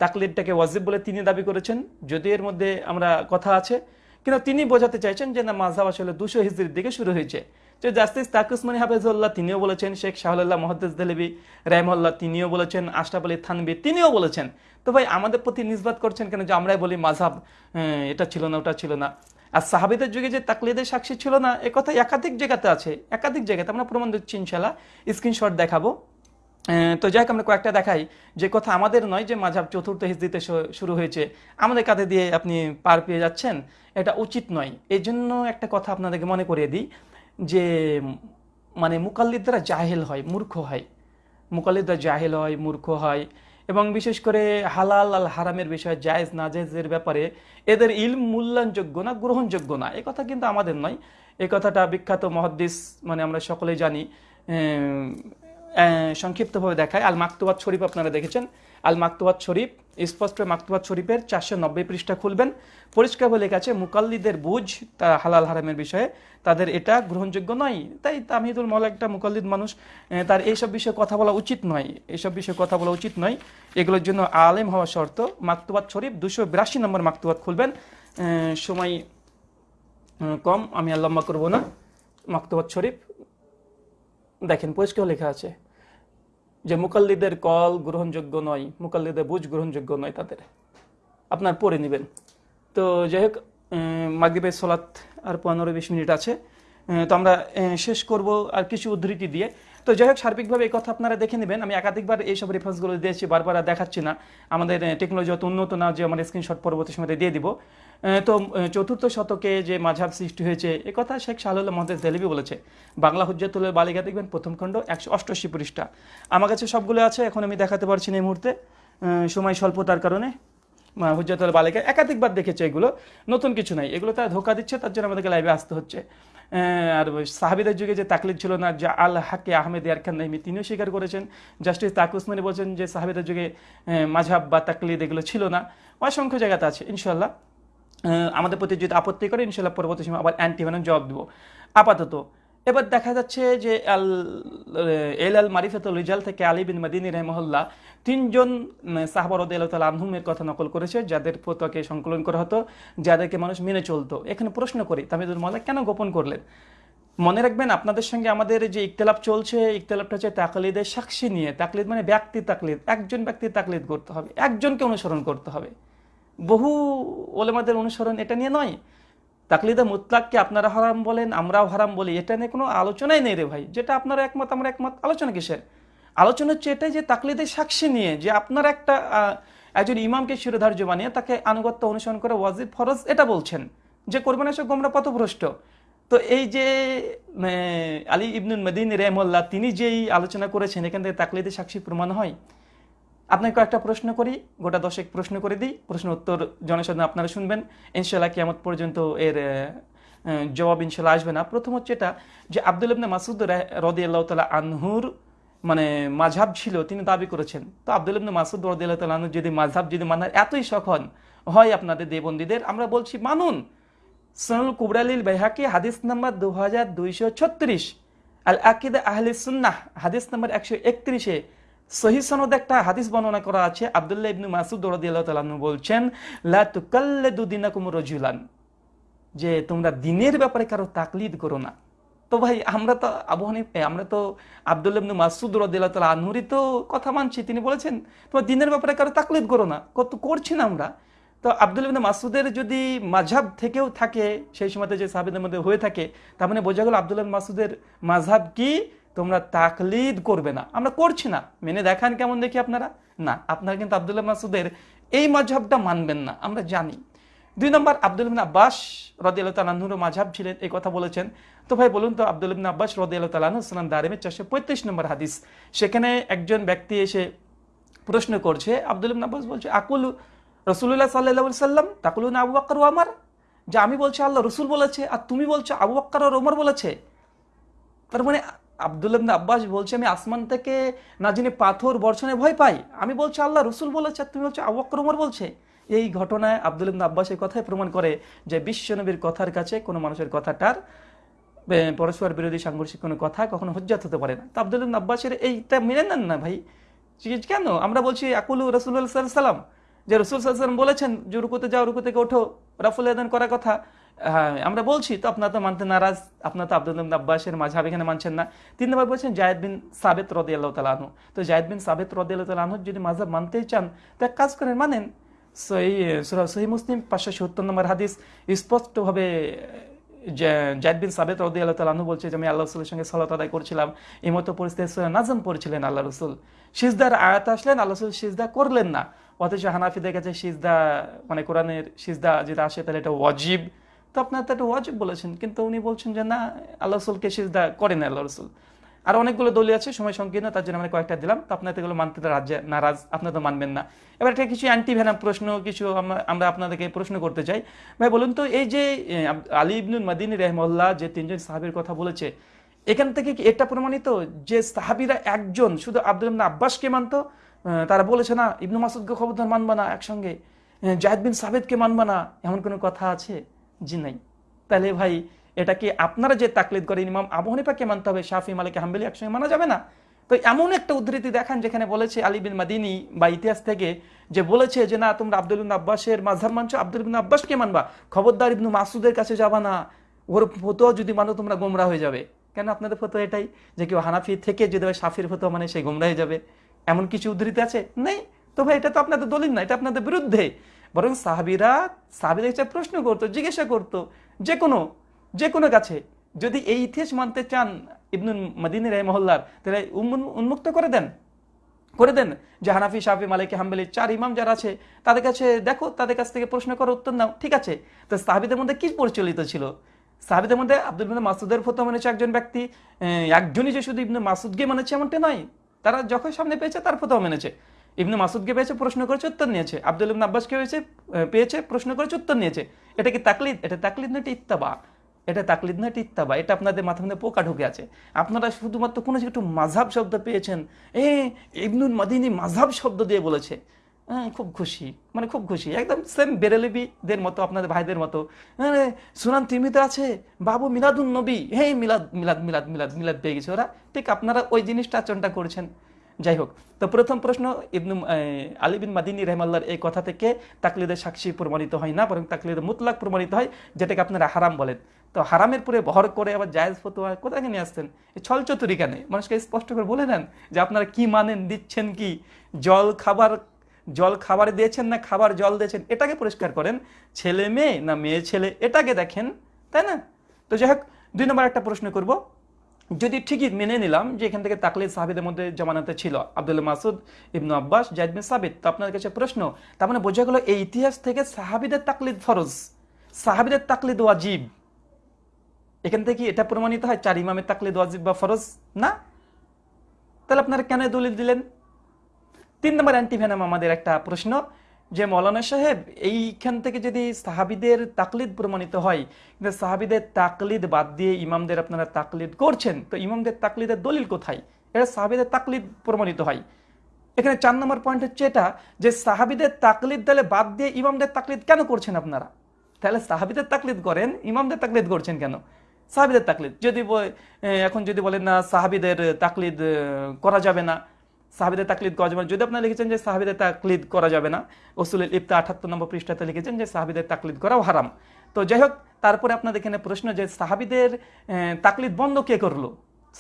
তাকলিদটাকে ওয়াজিব বলে তিনি দাবি করেছেন। যদি এর মধ্যে আমরা কথা আছে, কিন্তু তিনি বোঝাতে চাইছেন যে না মাঝাব আসলে দুশো হিজরির দিকে শুরু হয়েছে। যে জাস্টিস তাকুসমানি হাফেজুল্লাহ তিনিও বলেছেন, শেখ শাহুল্লাহ মহাদ্দেস দেলবি রাহমল্লাহ তিনিও বলেছেন, আশরাফ আলী থানবি তিনিও বলেছেন। তো ভাই, আমাদের প্রতি নিষ্বাত করছেন কেন যে আমরাই বলি মাঝাব এটা ছিল না, ওটা ছিল না। আর সাহাবিদের যুগে যে তাকলিদের সাক্ষী ছিল না, এ কথা একাধিক জায়গাতে আছে, একাধিক জায়গাতে। আমরা প্রমাণ দিচ্ছি ইনশাল্লাহ স্ক্রিনশট দেখাবো। তো যাই হোক, আমরা কয়েকটা দেখাই। যে কথা আমাদের নয় যে মাঝাব চতুর্থ হিজদিতে শুরু হয়েছে। আমাদের কাঁধে দিয়ে আপনি পার পেয়ে যাচ্ছেন, এটা উচিত নয়। এই জন্য একটা কথা আপনাদেরকে মনে করিয়ে দিই, যে মানে মুকাল্লিদরা জাহেল হয়, মূর্খ হয়। মুকাল্লিদরা জাহেল হয়, মূর্খ হয়। এবং বিশেষ করে হালাল আল হারামের বিষয়ে জায়েজ না জায়েজের ব্যাপারে এদের ইল মূল্যায়নযোগ্য না, গ্রহণযোগ্য না, এ কথা কিন্তু আমাদের নয়। এ কথাটা বিখ্যাত মহাদ্দিস মানে আমরা সকলেই জানি সংক্ষিপ্তভাবে দেখায়। আল মাকতুবাত শরীফ আপনারা দেখেছেন। আল মাকতুবাত শরীফ, স্পষ্ট মাকতুবাত শরীফের চারশো নব্বই পৃষ্ঠা খুলবেন। পরিষ্কারভাবে লেখা আছে মুকাল্লিদের বুঝ তা হালাল হারামের বিষয়ে। তাদের এটা গ্রহণযোগ্য নয়। তাই তামিদুল মল একটা মুকাল্লিদ মানুষ তার এইসব বিষয়ে কথা বলা উচিত নয়। এইসব বিষয়ে কথা বলা উচিত নয়। এগুলোর জন্য আলেম হওয়া শর্ত। মাকতুবাত শরীফ দুশো বিরাশি নম্বর মাকতুবাত খুলবেন। সময় কম, আমি আর লম্বা করব না। মাকতুবাত শরীফ দেখেন, পরিষ্কার লেখা আছে যে মুকাল্লিদের কল গ্রহণযোগ্য নয়, মুকাল্লিদের বুঝ গ্রহণযোগ্য নয় তাদের। আপনার পড়ে নেবেন। তো যাই হোক মাগরীবের সলাৎ আর পনেরো বিশ মিনিট আছে। তো আমরা শেষ করব আর কিছু উদ্ধৃতি দিয়ে। তো যাই হোক, সার্বিকভাবে এই কথা আপনারা দেখে নেবেন। আমি একাধিকবার এইসব রেফারেন্সগুলো দিয়েছি, বারবার দেখাচ্ছি না। আমাদের টেকনোলজি অত উন্নত না যে আমার স্ক্রিনশট পরবর্তী সময় দিয়ে দিব। তো চতুর্থ শতকে যে মাঝাব সৃষ্টি হয়েছে এ কথা শেখ শাহুল্লাহ মহাদেশ দেলিবি বলেছে। বাংলা হুজ্জাতুলের বালিকা দেখবেন প্রথম খণ্ড একশো অষ্টআশি পৃষ্ঠা। আমার কাছে সবগুলো আছে এখন আমি দেখাতে পারছি না এই মুহূর্তে। সময় স্বল্পতার কারণে হুজ্জাতুল বালিকা একাধিকবার দেখেছে এগুলো। নতুন কিছু নাই। এগুলো তারা ধোকা দিচ্ছে তার জন্য আমাদেরকে লাইভে আসতে হচ্ছে। আর সাহাবিদের যুগে যে তাকলিদ ছিল না যা আল হাকে আহমেদ ইয়ারখান নাইমি তিনিও স্বীকার করেছেন। জাস্টিস তাকুসমানি বলছেন যে সাহাবিদের যুগে আহ, মাঝহাব বা তাকলিদ এগুলো ছিল না। অসংখ্য জায়গাতে আছে ইনশাল্লাহ আমাদের প্রতি যদি আপত্তি করে ইনশাল্লাহ পরবর্তী সময় আবার অ্যান্টি ভেনম জবাব দেবো। আপাতত, এবার দেখা যাচ্ছে যে আল এল আল মারিফাতুল রিজাল থেকে আলী বিন মাদিনী রহমহল্লা তিনজন সাহাবর তাল আনহুমের কথা নকল করেছে, যাদের ফতোয়াকে সংকলন করা হতো, যাদেরকে মানুষ মেনে চলতো। এখানে প্রশ্ন করি, তামিদুল মাল্লা কেন গোপন করলেন? মনে রাখবেন, আপনাদের সঙ্গে আমাদের যে ইকতলাপ চলছে ইকতলাপটা হচ্ছে তাকলিদের সাক্ষী নিয়ে। তাকলিদ মানে ব্যক্তি তাকলিদ, একজন ব্যক্তির তাকলিদ করতে হবে, একজনকে অনুসরণ করতে হবে। বহু ওলেমাদের অনুসরণ এটা নিয়ে নয়। তাকলিদে মুতলাককে আপনারা হারাম বলেন, আমরাও হারাম বলি, এটা নিয়ে কোনো আলোচনাই নেই রে ভাই। যেটা আপনারা একমত, আমরা একমত। আলোচনা কিসের? আলোচনা হচ্ছে এটাই যে তাকলিদের সাক্ষী নিয়ে, যে আপনার একটা একজন ইমামকে শিরোধার্য বানিয়ে তাকে আনুগত্য অনুসরণ করে ওয়াজিব ফরজ এটা বলছেন, যে করবেন এসব গোমরা পথভ্রষ্ট। তো এই যে আলী ইবনুল মদিন রেহমল্লা তিনি যেই আলোচনা করেছেন, এখান থেকে তাকলিদের সাক্ষী প্রমাণ হয়। আপনাকে কয়েকটা প্রশ্ন করি, গোটা দশেক প্রশ্ন করে দিই। প্রশ্ন উত্তর জনসাধারণ আপনারা শুনবেন। ইনশাল্লাহ কিয়ামত পর্যন্ত এর জবাব ইনশাল্লাহ আসবে না। প্রথম হচ্ছে এটা যে আব্দুল ইবনে মাসুদ রদি আল্লাহ তালা আনহুর মানে মাঝাব ছিল, তিনি দাবি করেছেন। তো আব্দুল ইবনে মাসুদ রদি আল্লাহ তালা আনহুর যদি মাঝাব যদি মানার এতই সখন হয় আপনাদের দেবন্দীদের, আমরা বলছি মানুন। সনুল কুবরালিল বেহাকি হাদিস নাম্বার দু হাজার দুইশো ছত্রিশ। আল আকিদ আহলে সুন্নাহ, হাদিস নাম্বার একশো একত্রিশে। সহি সনদ একটা হাদিস বর্ণনা করা আছে। আব্দুল্লাহ ইবনু মাসুদ রাদিয়াল্লাহু তাআলা আনহু বলছেন, লা তুকাল্লিদু দিনাকুম রাজুলান। যে তোমরা দিনের ব্যাপারে কারও তাকলিদ করো না। তো ভাই, আমরা তো আবু হানিফ আমরা তো আব্দুল্লাহ ইবনু মাসুদ রাদিয়াল্লাহু তাআলা আনহুরই তো কথা মানছি। তিনি বলেছেন, তোমরা দিনের ব্যাপারে কারও তাকলিদ করো না, কত করছি না আমরা? তো আব্দুল ইবনে মাসুদের যদি মাঝহাব থেকেও থাকে, সেই সময়তে যে সাহাবিদের মধ্যে হয়ে থাকে, তার মানে বোঝা গেল আব্দুল ইবনে মাসুদের মাঝহাব কি? তোমরা তাকলিদ করবে না। আমরা করছি না। মেনে দেখান কেমন দেখি আপনারা? না, আপনারা কিন্তু আবদুল্লাহ মাসুদের এই মাঝহাবটা মানবেন না। আমরা জানি। দুই নম্বর আব্দুল ইবনে আব্বাস রদিয়াল তালাহুর মাঝহাব ছিলেন, এই কথা বলেছেন। তো ভাই, বলুন তো আব্দুল ইবনে আব্বাস রদিয়াল তালাহু সালাম দারিমের চারশো পঁয়ত্রিশ নম্বর হাদিস, সেখানে একজন ব্যক্তি এসে প্রশ্ন করছে আব্দুল ইবনে আব্বাস বলছে, আকুল রসুল্লাহ সাল্লাহ সাল্লাম তাকুলুন আবু বাক্কর ও আমার যে আমি বলছি, আল্লাহ রসুল বলেছে। আর তুমি বলছো, আবু বাক্কর আর ওমর বলেছে। তার মানে আব্দুল আব্বাস বলছে, আমি আসমান থেকে না যিনি পাথর বর্ষণে ভয় পাই, আমি বলছি, আল্লাহ রসুল বলেছে, তুমি বলছো আবু বকর ওমর বলছে। এই ঘটনায় আব্দুল আব্বাস এই কথাই প্রমাণ করে যে বিশ্বনবীর কথার কাছে কোনো মানুষের কথাটার পরস্পর বিরোধী সাংঘর্ষিক কোনো কথা কখনো হজ্জাত হতে পারে না। তো আব্দুল আব্বাসের এইটা মেনে নেন না ভাই। কেন? আমরা বলছি আকুলু রসুল্লাহ সাল্লাম যে রসুল সাল্লাম বলেছেন, যে রুকুতে যাও রুকু থেকে ওঠো। রাফুল আদান করার কথা। হ্যাঁ আমরা বলছি, তো আপনার তো মানতে নারাজ, আপনার তো আব্দুল আব্বাসের মাঝহাব এখানে মানছেন না। তিন নম্বর বলছেন, জায়দ বিন সাবেত রদি আল্লাহ তালাহু তো জায়দ বিন সাবেত রদি আল্লাহ তালাহু যদি মাঝহাব মানতেই চান, তো এক কাজ করেন, মানেন, সহি সহি মুসলিম, পাঁচশো সত্তর নম্বর হাদিস স্পষ্টভাবে জায়দ বিন সাবেত রদি আল্লাহ তালাহু বলছে যে, আমি আল্লাহ রসুলের সঙ্গে সালাত আদায় করছিলাম, এই মতো পরিস্থিতি নাজম পড়ছিলেন আল্লাহ রসুল। সিজদার আয়াত আসলেন আল্লাহ রসুল সিজদা করলেন না। অথচ হানাফিদের কাছে সিজদা মানে কোরআনের সিজদা যেটা আসে, তাহলে এটা ওয়াজিব। তো আপনার তো এটা ওয়াজিব বলেছেন, কিন্তু উনি বলছেন যে, না, আল্লাহ রসুলকে সিজদা করেন আল্লাহ রসুল। আর অনেকগুলো দলীয় আছে, সময় সংকীর্ণ, তার জন্য আমরা কয়েকটা দিলাম। তো আপনার এগুলো মানতে তো রাজ্যে নারাজ, আপনার তো মানবেন না। এবার একটা কিছু অ্যান্টি ভ্যানাম প্রশ্ন, কিছু আমরা- আপনাদেরকে প্রশ্ন করতে চাই। ভাই, বলুন তো, এই যে আলী ইবনুল মাদিনী রহমল্লাহ যে তিনজন সাহাবির কথা বলেছে, এখান থেকে কি এটা প্রমাণিত যে সাহাবিরা একজন, শুধু আব্দুল ইবনে আব্বাসকে মানতো? তারা বলেছে, না, ইবনু মাসুদকে খবরদার মানবা না একসঙ্গে। জাহেদ বিন সাবেদকে মানবা না। এমন কোনো কথা আছে? জি নাই। তাহলে ভাই, এটা কি আপনারা যে তাকলিদ করেন ইমাম আবু হানিফাকে মানতে হবে, শাফি, মালিক, হাম্বেলি একসঙ্গে মানা যাবে না? তো এমন একটা উদ্ধৃতি দেখান যেখানে বলেছে আলী বিন মাদিনী বা ইতিহাস থেকে যে বলেছে যে, না, তোমরা আব্দুল আব্বাসের মাঝহাব মানছো, আব্দুল ইবনে আব্বাসকে মানবা। খবরদার ইবনু মাসুদের কাছে যাবা না। ওর ফতোয়া যদি মানো, তোমরা গোমরা হয়ে যাবে। কেন আপনাদের ফতোয়া এটাই? যে কেউ হানাফি থেকে যদি সাফির ফতোয়া মানে সে গোমরা হয়ে যাবে। এমন কিছু উদ্ধৃতি আছে? নেই। তো ভাই, এটা তো আপনাদের দলিল না, এটা আপনাদের বিরুদ্ধে। বরং সাহাবিরা সাহাবিদের কাছে প্রশ্ন করতো, জিজ্ঞাসা করতো যে কোনো যে কোনো কাছে যদি এই ইতিহাস মানতে চান ইবনুল মদিনী মহল্লার তাহলে উন্মুক্ত করে দেন করে দেন। যে হানাফি, শাফি, মালিক, হাম্বেলি, চার ইমাম যারা আছে, তাদের কাছে দেখো, তাদের কাছ থেকে প্রশ্ন করো উত্তর নাও, ঠিক আছে? তো সাহাবিদের মধ্যে কি পরিচালিত ছিল? সাহাবিদের মধ্যে আব্দুল মাসুদের ফতো মেনেছে একজন ব্যক্তি একজনই যে শুধু ইবনে মাসুদকে মানেছে এমনটা নয়, তারা যখন সামনে পেয়েছে তার ফতো মেনেছে। ইবনে মাসুদকে পেয়েছে, প্রশ্ন করেছে, উত্তর নিয়েছে। আব্দুল ইবনে আব্বাসকে পেয়েছে পেয়েছে, প্রশ্ন করেছে, উত্তর নিয়েছে। এটা কি তাকলিদ? এটা তাকলিদ না এটা ইত্তাবা। এটা তাকলিদ না ইত্তাবা। এটা আপনাদের মাথার মধ্যে পোকা ঢুকে আছে। আপনারা শুধুমাত্র কোনো একটু মাঝাব শব্দ পেয়েছেন। এ ইবনুল মাদিনী মাঝাব শব্দ দিয়ে বলেছে। হ্যাঁ খুব খুশি। মানে খুব খুশি। একদম সেম বেরেলিবিদের মতো, আপনাদের ভাইদের মতো। আরে সুনান তিমিতে আছে, বাবু মিলাদুন নবী। হে মিলাদ মিলাদ মিলাদ মিলাদ মিলাদ পেয়ে গেছে ওরা। ঠিক আপনারা ওই জিনিসটা আচরণটা করছেন। যাই হোক তো প্রথম প্রশ্ন ইবনু আহ, আলী বিন মাদিনী রহমাল্লার এই কথা থেকে তাকলিদের সাক্ষী প্রমাণিত হয় না বরং তাকলিদের মুতলাক প্রমাণিত হয় যেটাকে আপনারা হারাম বলেন। তো হারামের পরে ভর করে আবার জায়েজ ফতোয়া কোথায় নিয়ে আসতেন ছল চতুরি কেন মানুষকে স্পষ্ট করে বলে দেন যে আপনারা কি মানেন দিচ্ছেন কি? জল খাবার জল খাবার দিয়েছেন না খাবার জল দিয়েছেন? এটাকে পরিষ্কার করেন ছেলে মেয়ে না মেয়ে ছেলে এটাকে দেখেন তাই না? তো যাই হোক দুই নম্বর একটা প্রশ্ন করব। যদি ঠিকই মেনে নিলাম যে এখান থেকে তাকলিদ সাহাবিদের মধ্যে জমানাতে ছিল আব্দুল মাসুদ ইবনু আব্বাস জাহিদ সাবিত, তো আপনার কাছে প্রশ্ন, তার মানে বোঝা গেল এই ইতিহাস থেকে সাহাবিদের তাকলিদ ফরজ, সাহাবিদের তাকলিদ ওয়াজিব। এখান থেকে এটা প্রমাণিত হয় চার ইমামের তাকলিদ ওয়াজিব বা ফরজ? না। তাহলে আপনারা কেন দলিল দিলেন? তিন নম্বর অ্যান্টিভেনাম আমাদের একটা প্রশ্ন যে মৌলানা সাহেব, এইখান থেকে যদি সাহাবিদের তাকলিদ প্রমাণিত হয়, কিন্তু সাহাবিদের তাকলিদ বাদ দিয়ে ইমামদের আপনারা তাকলিদ করছেন, তো ইমামদের তাকলিদের দলিল কোথায়? এটা সাহাবিদের তাকলিদ প্রমাণিত হয়। এখানে চার নম্বর পয়েন্ট হচ্ছে এটা, যে সাহাবিদের তাকলিদ তাহলে বাদ দিয়ে ইমামদের তাকলিদ কেন করছেন আপনারা? তাহলে সাহাবিদের তাকলিদ করেন, ইমামদের তাকলিদ করছেন কেন? সাহাবিদের তাকলিদ, যদি এখন যদি বলেন না, সাহাবিদের তাকলিদ করা যাবে না সাহাবিদের তাকলিদ করা যাবে না। যদি আপনারা লিখেছেন যে সাহাবিদের তাকলিদ করা যাবে না ওসুলের ইফতা আঠাত্তর নম্বর পৃষ্ঠাতে লিখেছেন যে সাহাবিদের তাকলিদ করাও হারাম। তো যাই হোক, তারপরে আপনাদের এখানে প্রশ্ন যে সাহাবিদের তাকলিদ বন্ধ কে করল?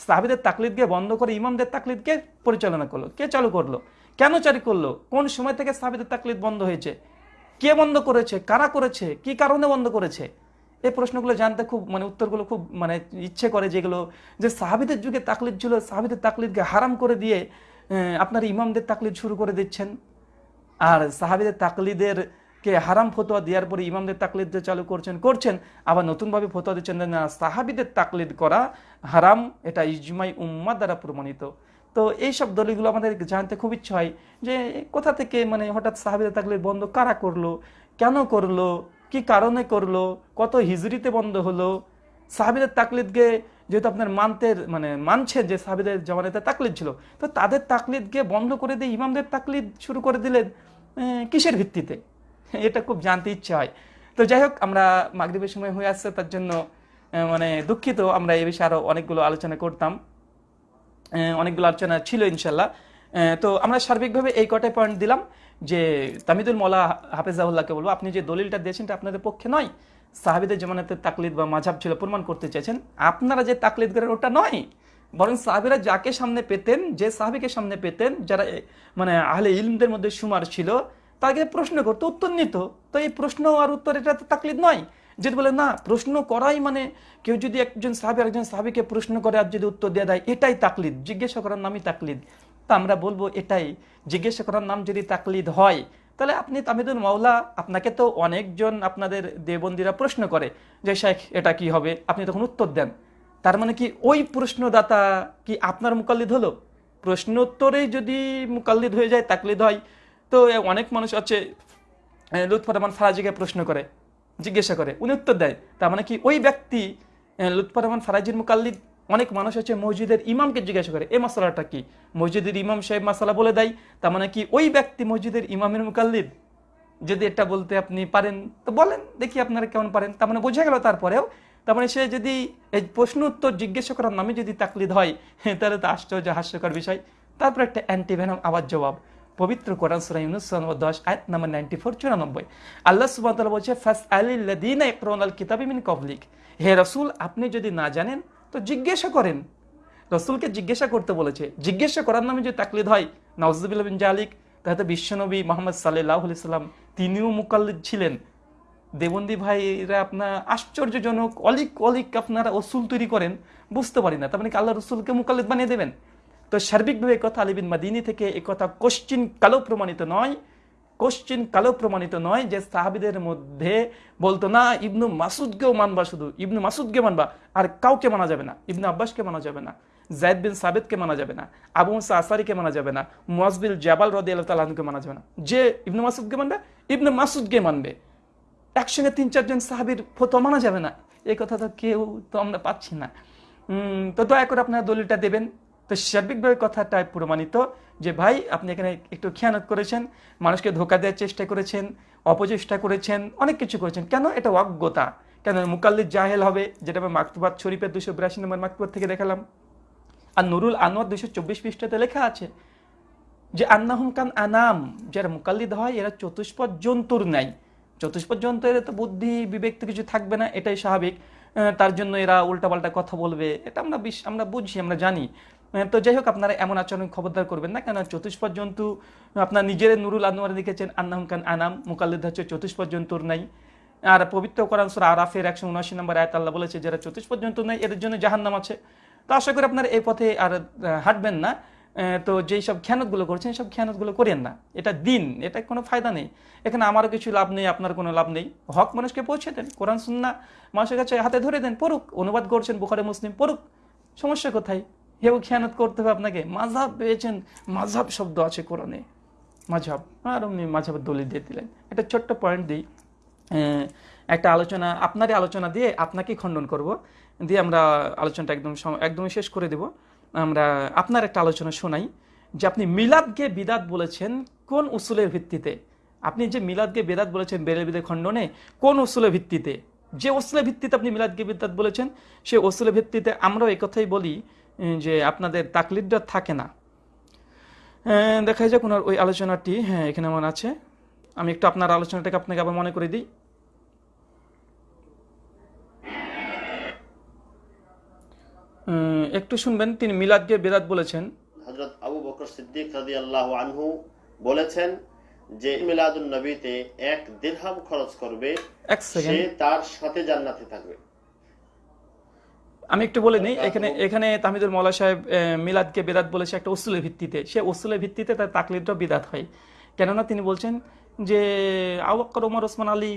সাহাবিদের তাকলিদকে বন্ধ করে ইমামদের তাকলিদকে পরিচালনা করল? কে চালু করল? কেন চালু করল? কোন সময় থেকে সাহাবিদের তাকলিদ বন্ধ হয়েছে? কে বন্ধ করেছে? কারা করেছে? কি কারণে বন্ধ করেছে? এই প্রশ্নগুলো জানতে খুব মানে উত্তরগুলো খুব মানে ইচ্ছে করে যেগুলো, যে সাহাবিদের যুগে তাকলিদ ছিল, সাহাবিদের তাকলিদকে হারাম করে দিয়ে আপনার ইমামদের তাকলিদ শুরু করে দিচ্ছেন। আর সাহাবিদের তাকলিদের কে হারাম ফতোয়া দেওয়ার পরে ইমামদের তাকলিদ চালু করছেন করছেন, আবার নতুনভাবে ফতোয়া দিচ্ছেন না, সাহাবিদের তাকলিদ করা হারাম, এটা ইজমাই উম্মা দ্বারা প্রমাণিত। তো এইসব দলিলগুলো আমাদের জানতে খুব ইচ্ছা হয় যে কোথা থেকে মানে হঠাৎ সাহাবিদের তাকলিদ বন্ধ কারা করল, কেন করল, কি কারণে করল, কত হিজরিতে বন্ধ হলো, সাহাবিদের তাকলিদকে যেহেতু আপনার মানতে মানে মানছেন যে সাহাবিদের জমানাতে তাকলিদ ছিল, তো তাদের তাকলিদকে বন্ধ করে দিয়ে ইমামদের তাকলিদ শুরু করে দিলেন কিসের ভিত্তিতে? এটা খুব জানতে ইচ্ছে হয়। তো যাই হোক, আমরা মাগরিবের সময় হয়ে আসছে, তার জন্য মানে দুঃখিত, আমরা এই বিষয়ে আরও অনেকগুলো আলোচনা করতাম। অনেকগুলো আলোচনা ছিল ইনশাল্লাহ তো আমরা সার্বিকভাবে এই কটাই পয়েন্ট দিলাম, যে তামিদুল মৌলা হাফেজাউল্লাহকে বলব, আপনি যে দলিলটা দিয়েছেন এটা আপনাদের পক্ষে নয় সাহাবিদের জমানাতে তাকলিদ বা মাঝাব ছিল, প্রমাণ করতে চেয়েছেন। আপনারা যে তাকলিদ করেন, ওটা নয়। বরং সাহাবিরা যাকে সামনে পেতেন, যে সাহাবিকে সামনে পেতেন, যারা মানে আহলে ইলমদের মধ্যে সুমার ছিল, তাকে প্রশ্ন করতো, উত্তর নিত। তো এই প্রশ্ন আর উত্তর, এটা তো তাকলিদ নয়। যেটা বলে, না, প্রশ্ন করাই মানে কেউ যদি একজন সাহাবি একজন সাহাবিকে প্রশ্ন করে আর যদি উত্তর দিয়ে দেয়, এটাই তাকলিদ। জিজ্ঞাসা করার নামই তাকলিদ। তা আমরা বলব, এটাই। জিজ্ঞাসা করার নাম যদি তাকলিদ হয় তাহলে আপনি তামিদুল মাওলা আপনাকে তো অনেকজন আপনাদের দেবন্দিরা প্রশ্ন করে যে শেখ এটা কি হবে? আপনি তখন উত্তর দেন। তার মানে কি ওই প্রশ্নদাতা কি আপনার মুকাল্লিদ হলো? প্রশ্ন উত্তরেই যদি মুকাল্লিদ হয়ে যায়, তাকলিদ হয়। তো অনেক মানুষ আছে লুৎফর রহমান ফারাজিকে প্রশ্ন করে, জিজ্ঞাসা করে, উনি উত্তর দেয়। তার মানে কি ওই ব্যক্তি লুৎফর রহমান ফারাজির মুকাল্লিদ অনেক মানুষ আছে মসজিদের ইমামকে জিজ্ঞাসা করে এই মশলাটা কি? মসজিদের ইমাম সাহেব মশলা বলে দেয়, তার মানে কি ওই ব্যক্তি মসজিদের ইমামের মুকাল্লিদ? যদি এটা বলতে আপনি পারেন, তো বলেন, দেখি আপনারা কেমন পারেন। তার মানে বোঝা গেল তারপরেও, তার মানে সে যদি এই প্রশ্ন উত্তর জিজ্ঞাসা করার নামে যদি তাকলিদ হয়, (laughs) তাহলে তো আশ্চর্য, হাস্যকর বিষয়। তারপর একটা অ্যান্টিভেনম আবার জবাব, পবিত্র কোরআন সুরা ইউনুস দশ, আয়াত নাম্বার নাইনটি ফোর, চুরানব্বই। আল্লাহ সুবাহ বলছে ফাস আলিল্লাদিন ইকরাউন আল কিতাবি মিন কবলিক হে রসুল, আপনি যদি না জানেন তো জিজ্ঞাসা করেন। রসুলকে জিজ্ঞাসা করতে বলেছে। জিজ্ঞাসা করার নামে যে তাকলিদ হয় নওয়াজুবিল্লাহ বিন জালিক তাহলে বিশ্বনবী মোহাম্মদ সাল্লাহ সাল্লাম, তিনিও মুকাল্লিদ ছিলেন। দেবন্দি ভাইরা আপনার আশ্চর্যজনক, অলিক অলিক আপনারা অসুল তৈরি করেন, বুঝতে পারি না। তার মানে আল্লাহ রসুলকে মুকাল্লিদ বানিয়ে দেবেন? তো সার্বিকভাবে এই কথা আলিবিন মাদিনী থেকে একথা কথা কোশ্চিন কালো প্রমাণিত নয়। কোশ্চিন কালো প্রমাণিত নয় যে সাহাবিদের মধ্যে বলতো না, ইবনু মাসুদকেও মানবা শুধু। ইবনু মাসুদকে মানবা, আর কাউকে মানা যাবে না। ইবনু আব্বাসকে মানা যাবে না, জায়দ বিন সাবেদকে মানা যাবে না, আবু মুসা আসারিকে মানা যাবে না মুয়াজবিল জাবাল রদি আল্লাহ তালকে মানা যাবে না। যে ইবনু মাসুদকে মানবে, ইবনু মাসুদকে মানবে। একসঙ্গে তিন চারজন সাহাবির ফতো মানা যাবে না। এই কথা তো কেউ, তো আমরা পাচ্ছি না। তো দয়া করে আপনারা দলিলটা দেবেন। তো সার্বিকভাবে কথাটা প্রমাণিত যে, ভাই, আপনি এখানে একটু খেয়ানত করেছেন, মানুষকে ধোকা দেওয়ার চেষ্টা করেছেন, অপচেষ্টা করেছেন, অনেক কিছু করেছেন। কেন এটা অজ্ঞতা? কেন মুকাল্লিদ জাহেল হবে, যেটা আমি মাকতুবাদ শরীফের দুশো বিরাশি নম্বর মাকতুবাদ থেকে দেখালাম? আর নুরুল আনোয়ার দুশো চব্বিশ পৃষ্ঠাতে লেখা আছে যে, আন্নাহুম কান আনাম, যারা মুকাল্লিদ হয়, এরা চতুষ্পদ জন্তুর নাই। চতুষ্পদ জন্তু এরা তো বুদ্ধি, বিবেক তো কিছু থাকবে না, এটাই স্বাভাবিক। তার জন্য এরা উল্টাপাল্টা কথা বলবে, এটা আমরা আমরা বুঝি আমরা জানি। তো যাই হোক, আপনারা এমন আচরণ খবরদার করবেন না। কেন চতুষ্পদ জন্তু আপনার নিজের নুরুল আনোয়ার লিখেছেন, আন্নাহুম কান আনাম, মুকাল্লিদ হচ্ছে চতুষ্পদ জন্তুর নাই। আর পবিত্র কোরআন সুরা আরাফের একশো উনআশি নম্বর আয়াত আল্লাহ বলেছে, যারা চতুষ্পদ জন্তু নাই, এদের জন্য জাহান্নাম আছে। তো আশা করি আপনারা এই পথে আর হাঁটবেন না। তো যেই সব খেয়ানতগুলো করছেন, সব খেয়ানতগুলো করেন না। এটা দিন, এটা কোনো ফায়দা নেই। এখানে আমারও কিছু লাভ নেই, আপনার কোনো লাভ নেই। হক মানুষকে পৌঁছে দেন, কোরআন সুন্না মানুষের কাছে হাতে ধরে দেন, পড়ুক। অনুবাদ করছেন বুখারে, মুসলিম, পড়ুক। সমস্যা কোথায়? হেউ খেয়ানত করতে হবে আপনাকে। মাঝাব পেয়েছেন মাঝাব শব্দ আছে কোরআনে। মাঝাব আর অমনি মাঝাবের দলিল দিয়ে দিলেন। একটা ছোট্ট পয়েন্ট দিই। একটা আলোচনা, আপনারই আলোচনা দিয়ে আপনাকেই খণ্ডন করব। দিয়ে আমরা আলোচনাটা একদম একদমই শেষ করে দেব। আমরা আপনার একটা আলোচনা শোনাই, যে আপনি মিলাদকে বিদাত বলেছেন কোন উসুলের ভিত্তিতে? আপনি যে মিলাদকে বেদাত বলেছেন বেরেল বিদের খণ্ডনে, কোন উসুলের ভিত্তিতে? যে ওসুলের ভিত্তিতে আপনি মিলাদকে বিদাত বলেছেন, সে ওসুলের ভিত্তিতে আমরাও কথাই বলি যে আপনাদের তাকলিদটা থাকে না। দেখা যাক ওনার ওই আলোচনাটি হ্যাঁ এখানে আমার আছে। আমি একটু আপনার আলোচনাটাকে আপনাকে আবার মনে করে দিই। একটু শুনবেন তিনি মিলাদকে বেদাত বলেছেন। হজরত আবু বকর সিদ্দিক রাজি আল্লাহ আনহু বলেছেন যে মিলাদুন নবীতে এক দিরহাম খরচ করবে সে তার সাথে জান্নাতে থাকবে। আমি একটু বলে নিই এখানে এখানে তাহমিদুল মৌলা সাহেব মিলাদকে বেদাত বলেছে একটা ওসুলের ভিত্তিতে। সে ওসুলের ভিত্তিতে তার তাকলিদটা বিদাত হয়। কেননা তিনি বলছেন যে আওয়াক্কর ওমর ওসমান আলী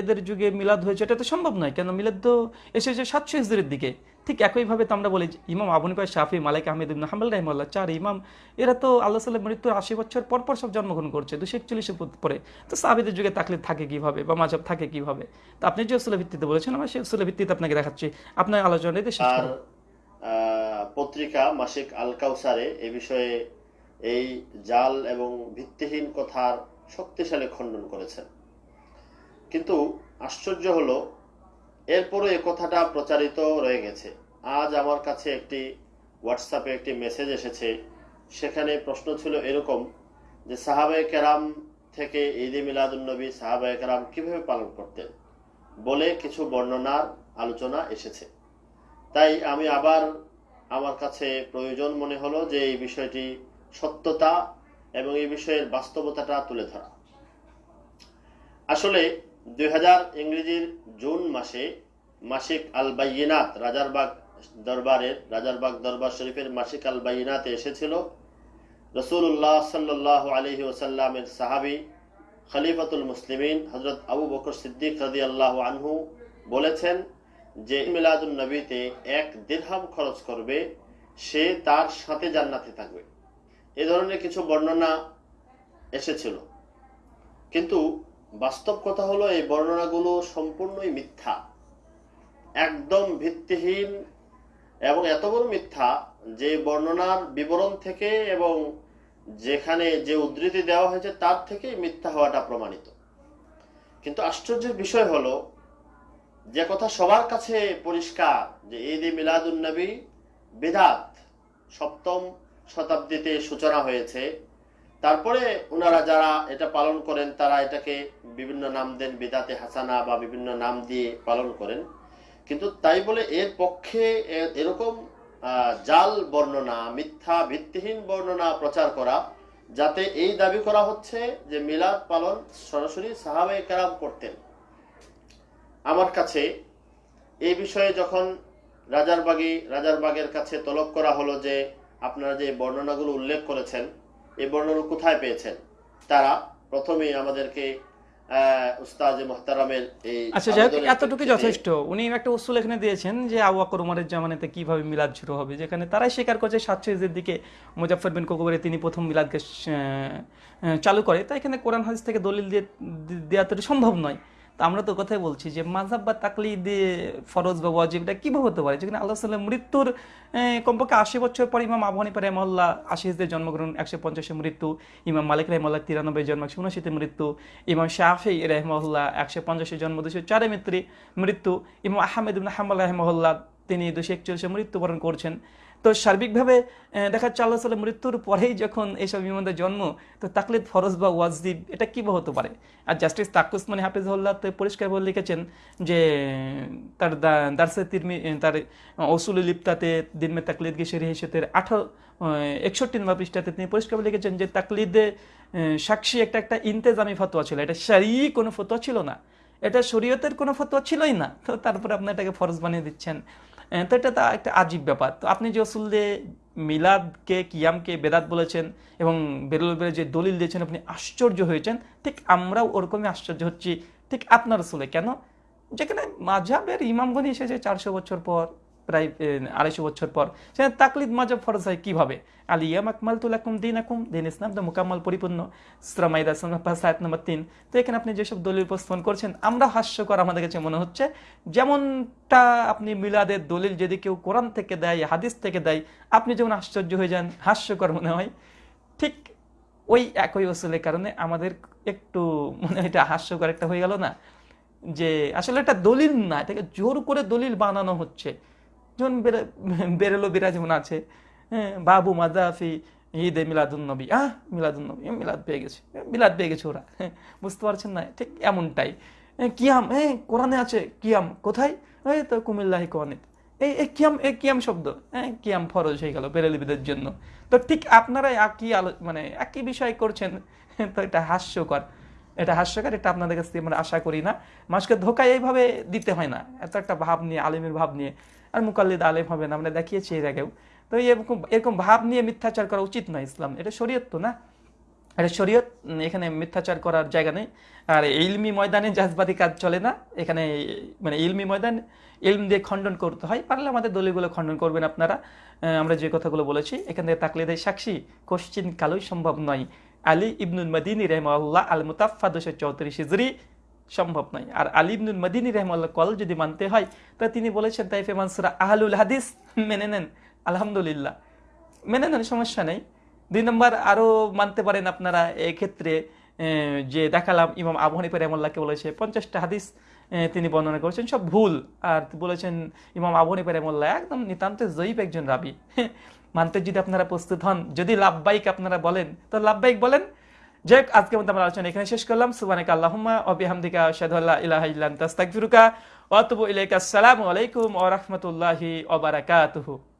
এদের যুগে মিলাদ হয়েছে। এটা তো সম্ভব নয় কেন মিলাদ তো এসেছে সাতশো হিজড়ির দিকে। ঠিক একইভাবে তো আমরা বলি ইমাম আবুনিফা শাফি মালিক আহমেদ ইবন হাম্বল রহমাল্লাহ চার ইমাম, এরা তো আল্লাহ সাল্লাহ মৃত্যুর আশি বছর পর পর সব জন্মগ্রহণ করছে। দুশো একচল্লিশে পরে তো সাহাবিদের যুগে তাকলিদ থাকে কীভাবে বা মাঝাব থাকে কীভাবে? তো আপনি যে উসুলের ভিত্তিতে বলেছেন, আমার সেই উসুলের ভিত্তিতে আপনাকে দেখাচ্ছি। আপনার আলোচনাটি শেষ পত্রিকা মাসিক আল কাউসারে এ বিষয়ে এই জাল এবং ভিত্তিহীন কথার শক্তিশালী খণ্ডন করেছেন। কিন্তু আশ্চর্য হলো এরপরও এ কথাটা প্রচারিত রয়ে গেছে। আজ আমার কাছে একটি হোয়াটসঅ্যাপে একটি মেসেজ এসেছে। সেখানে প্রশ্ন ছিল এরকম যে, সাহাবায়ে কেরাম থেকে ঈদে মিলাদুন্নবী সাহাবায়ে কেরাম কীভাবে পালন করতেন? বলে কিছু বর্ণনার আলোচনা এসেছে। তাই আমি আবার আমার কাছে প্রয়োজন মনে হলো যে, এই বিষয়টি সত্যতা এবং এই বিষয়ের বাস্তবতাটা তুলে ধরা। আসলে দুই হাজার ইংরেজির জুন মাসে মাসিক আল বাইনাত রাজারবাগ দরবারের, রাজারবাগ দরবার শরীফের মাসিক আল বাইনাতে এসেছিল। রসুল্লাহ সাল্লাহ আলহি ওসাল্লামের সাহাবি খলিফাতুল মুসলিমিন হজরত আবু বকর সিদ্দিক রাদি আল্লাহ আনহু বলেছেন যে মিলাদুল নবীতে এক দিরহাম খরচ করবে, সে তার সাথে জান্নাতে থাকবে। এ ধরনের কিছু বর্ণনা এসেছিল। কিন্তু বাস্তব কথা হলো, এই বর্ণনাগুলো সম্পূর্ণই মিথ্যা। একদম ভিত্তিহীন এবং এত বড় মিথ্যা যে বর্ণনার বিবরণ থেকে এবং যেখানে যে উদ্ধৃতি দেওয়া হয়েছে তার থেকে মিথ্যা হওয়াটা প্রমাণিত। কিন্তু আশ্চর্যের বিষয় হলো, যে কথা সবার কাছে পরিষ্কার যে ঈদ মিলাদুন নবী বিদাত সপ্তম শতাব্দীতে সূচনা হয়েছে তারপরে ওনারা যারা এটা পালন করেন, তারা এটাকে বিভিন্ন নাম দেন, বিদাতে হাসানা বা বিভিন্ন নাম দিয়ে পালন করেন। কিন্তু তাই বলে এর পক্ষে এরকম জাল বর্ণনা, মিথ্যা ভিত্তিহীন বর্ণনা প্রচার করা, যাতে এই দাবি করা হচ্ছে যে মিলাদ পালন সরাসরি সাহাবে কেরাম করতেন। আমার কাছে এই বিষয়ে যখন রাজারবাগী, রাজারবাগের কাছে তলব করা হলো যে আপনারা যে বর্ণনাগুলো উল্লেখ করেছেন এই বর্ণনা কোথায় পেয়েছেন? তারা প্রথমেই আমাদেরকে আচ্ছা যাই হোক এতটুকু যথেষ্ট। উনি একটা উসুল এখানে দিয়েছেন যে আবু বকর উমরের জামানাতে কীভাবে মিলাদ শুরু হবে যেখানে তারাই স্বীকার করছে দিকে মুজাফর বিন কোকবরে তিনি প্রথম মিলাদকে চালু করে। তাই এখানে কোরআন হাদিস থেকে দলিল দিয়ে দেওয়া তো সম্ভব নয়। তা আমরা তো কথাই বলছি যে মাঝাব বা তাকলিদ ফরজ বা ওয়াজিব এটা কীভাবে হতে পারে? যেখানে আল্লাহ সাল্লাম মৃত্যুর কমপক্ষে আশি বছর পর ইমাম আবু হানিফা রহমল্লা আশি হিজদের জন্মগ্রহণ, একশো পঞ্চাশে মৃত্যু, ইমাম মালিক রহমল্লা তিরানব্বই জন্ম, একশো উনআশিতে মৃত্যু, ইমাম শাহি রহমল্লা একশো পঞ্চাশে জন্ম, দুশো চারে মৃত্যু ইমাম আহমেদ ইবনে হাম্বাল রহমল্লা তিনি দুশো একচল্লিশে মৃত্যুবরণ করছেন। তো সার্বিকভাবে দেখা যাচ্ছে আল্লাহ সাল্লাম মৃত্যুর পরেই যখন এইসব ইমামদের জন্ম, তো তাকলিদ ফরজ বা ওয়াজিব, এটা কীভাবে হতে পারে? আর জাস্টিস তাকুস মানে হাফিজউল্লাহ তো পরিষ্কার বলে লিখেছেন যে, তার দারসে তিরমি তার অসুল লিপ্তাতে দিনমে তাকলিদ কে শরী হিসেতের আঠারো একষট্টি নম্বর পৃষ্ঠাতে তিনি পরিষ্কার বলে লিখেছেন যে, তাকলিদে সাক্ষী একটা একটা ইন্তেজামি ফতোয়া ছিল। এটা সারি কোনো ফতোয়া ছিল না। এটা শরীয়তের কোনো ফতোয়া ছিলই না। তো তারপরে আপনি এটাকে ফরজ বানিয়ে দিচ্ছেন। তো এটা তা একটা আজীব ব্যাপার। তো আপনি যে অসুল দিয়ে মিলাদকে, কিয়ামকে বেদাত বলেছেন এবং বেরোলের যে দলিল দিয়েছেন, আপনি আশ্চর্য হয়েছেন। ঠিক আমরাও ওরকমই আশ্চর্য হচ্ছি। ঠিক আপনার রসুলে কেন? যেখানে মাঝাবের ইমামগণ এসেছে চারশো বছর পর। প্রায় আড়াইশো বছর পর। সেখানে তাকলিদ মাজাব ফরজ হয় কীভাবে? আলিয়াম আকমাল তুলাকুম দিন আকুম দিন ইসলাম তো মোকাম্মল পরিপূর্ণ। শ্রমাইদা সায়াত নম্বর তিন। তো এখানে আপনি যেসব দলিল উপস্থাপন করছেন, আমরা হাস্যকর আমাদের কাছে মনে হচ্ছে, যেমনটা আপনি মিলাদের দলিল যদি কেউ কোরআন থেকে দেয়, হাদিস থেকে দেয়, আপনি যেমন আশ্চর্য হয়ে যান, হাস্যকর মনে হয়, ঠিক ওই একই ওসুলের কারণে আমাদের একটু মনে এটা হাস্যকর একটা হয়ে গেল না, যে আসলে এটা দলিল না, এটাকে জোর করে দলিল বানানো হচ্ছে। যেমন বেরে- বেরেলো বিরাজমান আছে। হ্যাঁ, বাবু মাদাফি ঈদে মিলাদুন নবী। আহ মিলাদুন নবী মিলাদ পেয়ে গেছে মিলাদ পেয়ে গেছে ওরা। হ্যাঁ, বুঝতে পারছেন না ঠিক এমনটাই। কিয়াম হ্যাঁ কোরআনে আছে কিয়াম কোথায়? এই তো কুমিল্লাহি কোয়ানিত এই এই কিয়াম এই কিয়াম শব্দ হ্যাঁ কিয়াম ফরজ হয়ে গেল বেরেলিবিদের জন্য। তো ঠিক আপনারা একই আলো মানে একই বিষয় করছেন তো এটা হাস্যকর। এটা হাস্যকর এটা আপনাদের কাছ থেকে আমরা আশা করি না। মানুষকে ধোকা এইভাবে দিতে হয় না। এত একটা ভাব নিয়ে আলিমের ভাব নিয়ে। আর মুকাল্লিদ আলেম হবে না, আমরা দেখিয়েছি এর আগেও। তো এরকম এরকম ভাব নিয়ে মিথ্যাচার করা উচিত নয় ইসলাম। এটা শরীয়ত তো না? এটা শরীয়ত এখানে মিথ্যাচার করার জায়গা নেই। আর ইলমি ময়দানে জাজবাদি কাজ চলে না। এখানে মানে ইলমি ময়দান, ইলম দিয়ে খণ্ডন করতে হয়। পারলে আমাদের দলিলগুলো খণ্ডন করবেন আপনারা। আমরা যে কথাগুলো বলেছি, এখান থেকে তাকলিদের সাক্ষী, কোশ্চিন কালোই সম্ভব নয়। আলী ইবনুল মদিনী রহমাল্লাহ আল মুতাফা দুশো চৌত্রিশ হিজরি সম্ভব নয়। আর আলী ইবনুল মদিনী রহমাল্লাহ কল যদি মানতে হয়, তা তিনি বলেছেন, তাইফে মানসুরা আহলুল হাদিস, মেনে নেন, আলহামদুলিল্লাহ। মেনে নেন, সমস্যা নেই। দুই নম্বর আরও মানতে পারেন আপনারা, এক্ষেত্রে যে দেখালাম, ইমাম আবু হানিফা রহমুল্লাহকে বলেছে, পঞ্চাশটা হাদিস তিনি বর্ণনা করেছেন, সব ভুল। আর বলেছেন, ইমাম আবু হানিফা রহমুল্লাহ একদম নিতান্ত জয়ীব একজন রাবি। মানতে যদি আপনারা প্রস্তুত হন, যদি লাভবাইক আপনারা বলেন, তো লাভবাইক বলেন যাই আজকে মধ্যে আমরা আলোচনা এখানে শেষ করলাম। সুবানিক আল্লাহমা অবিহামদিকা শাহাদু ইলাহ ইল্লা তাস্তাকুরুকা আস্তাগফিরুকা ইলাইকা। আসসালামু আলাইকুম ওয়া রাহমাতুল্লাহি ওয়া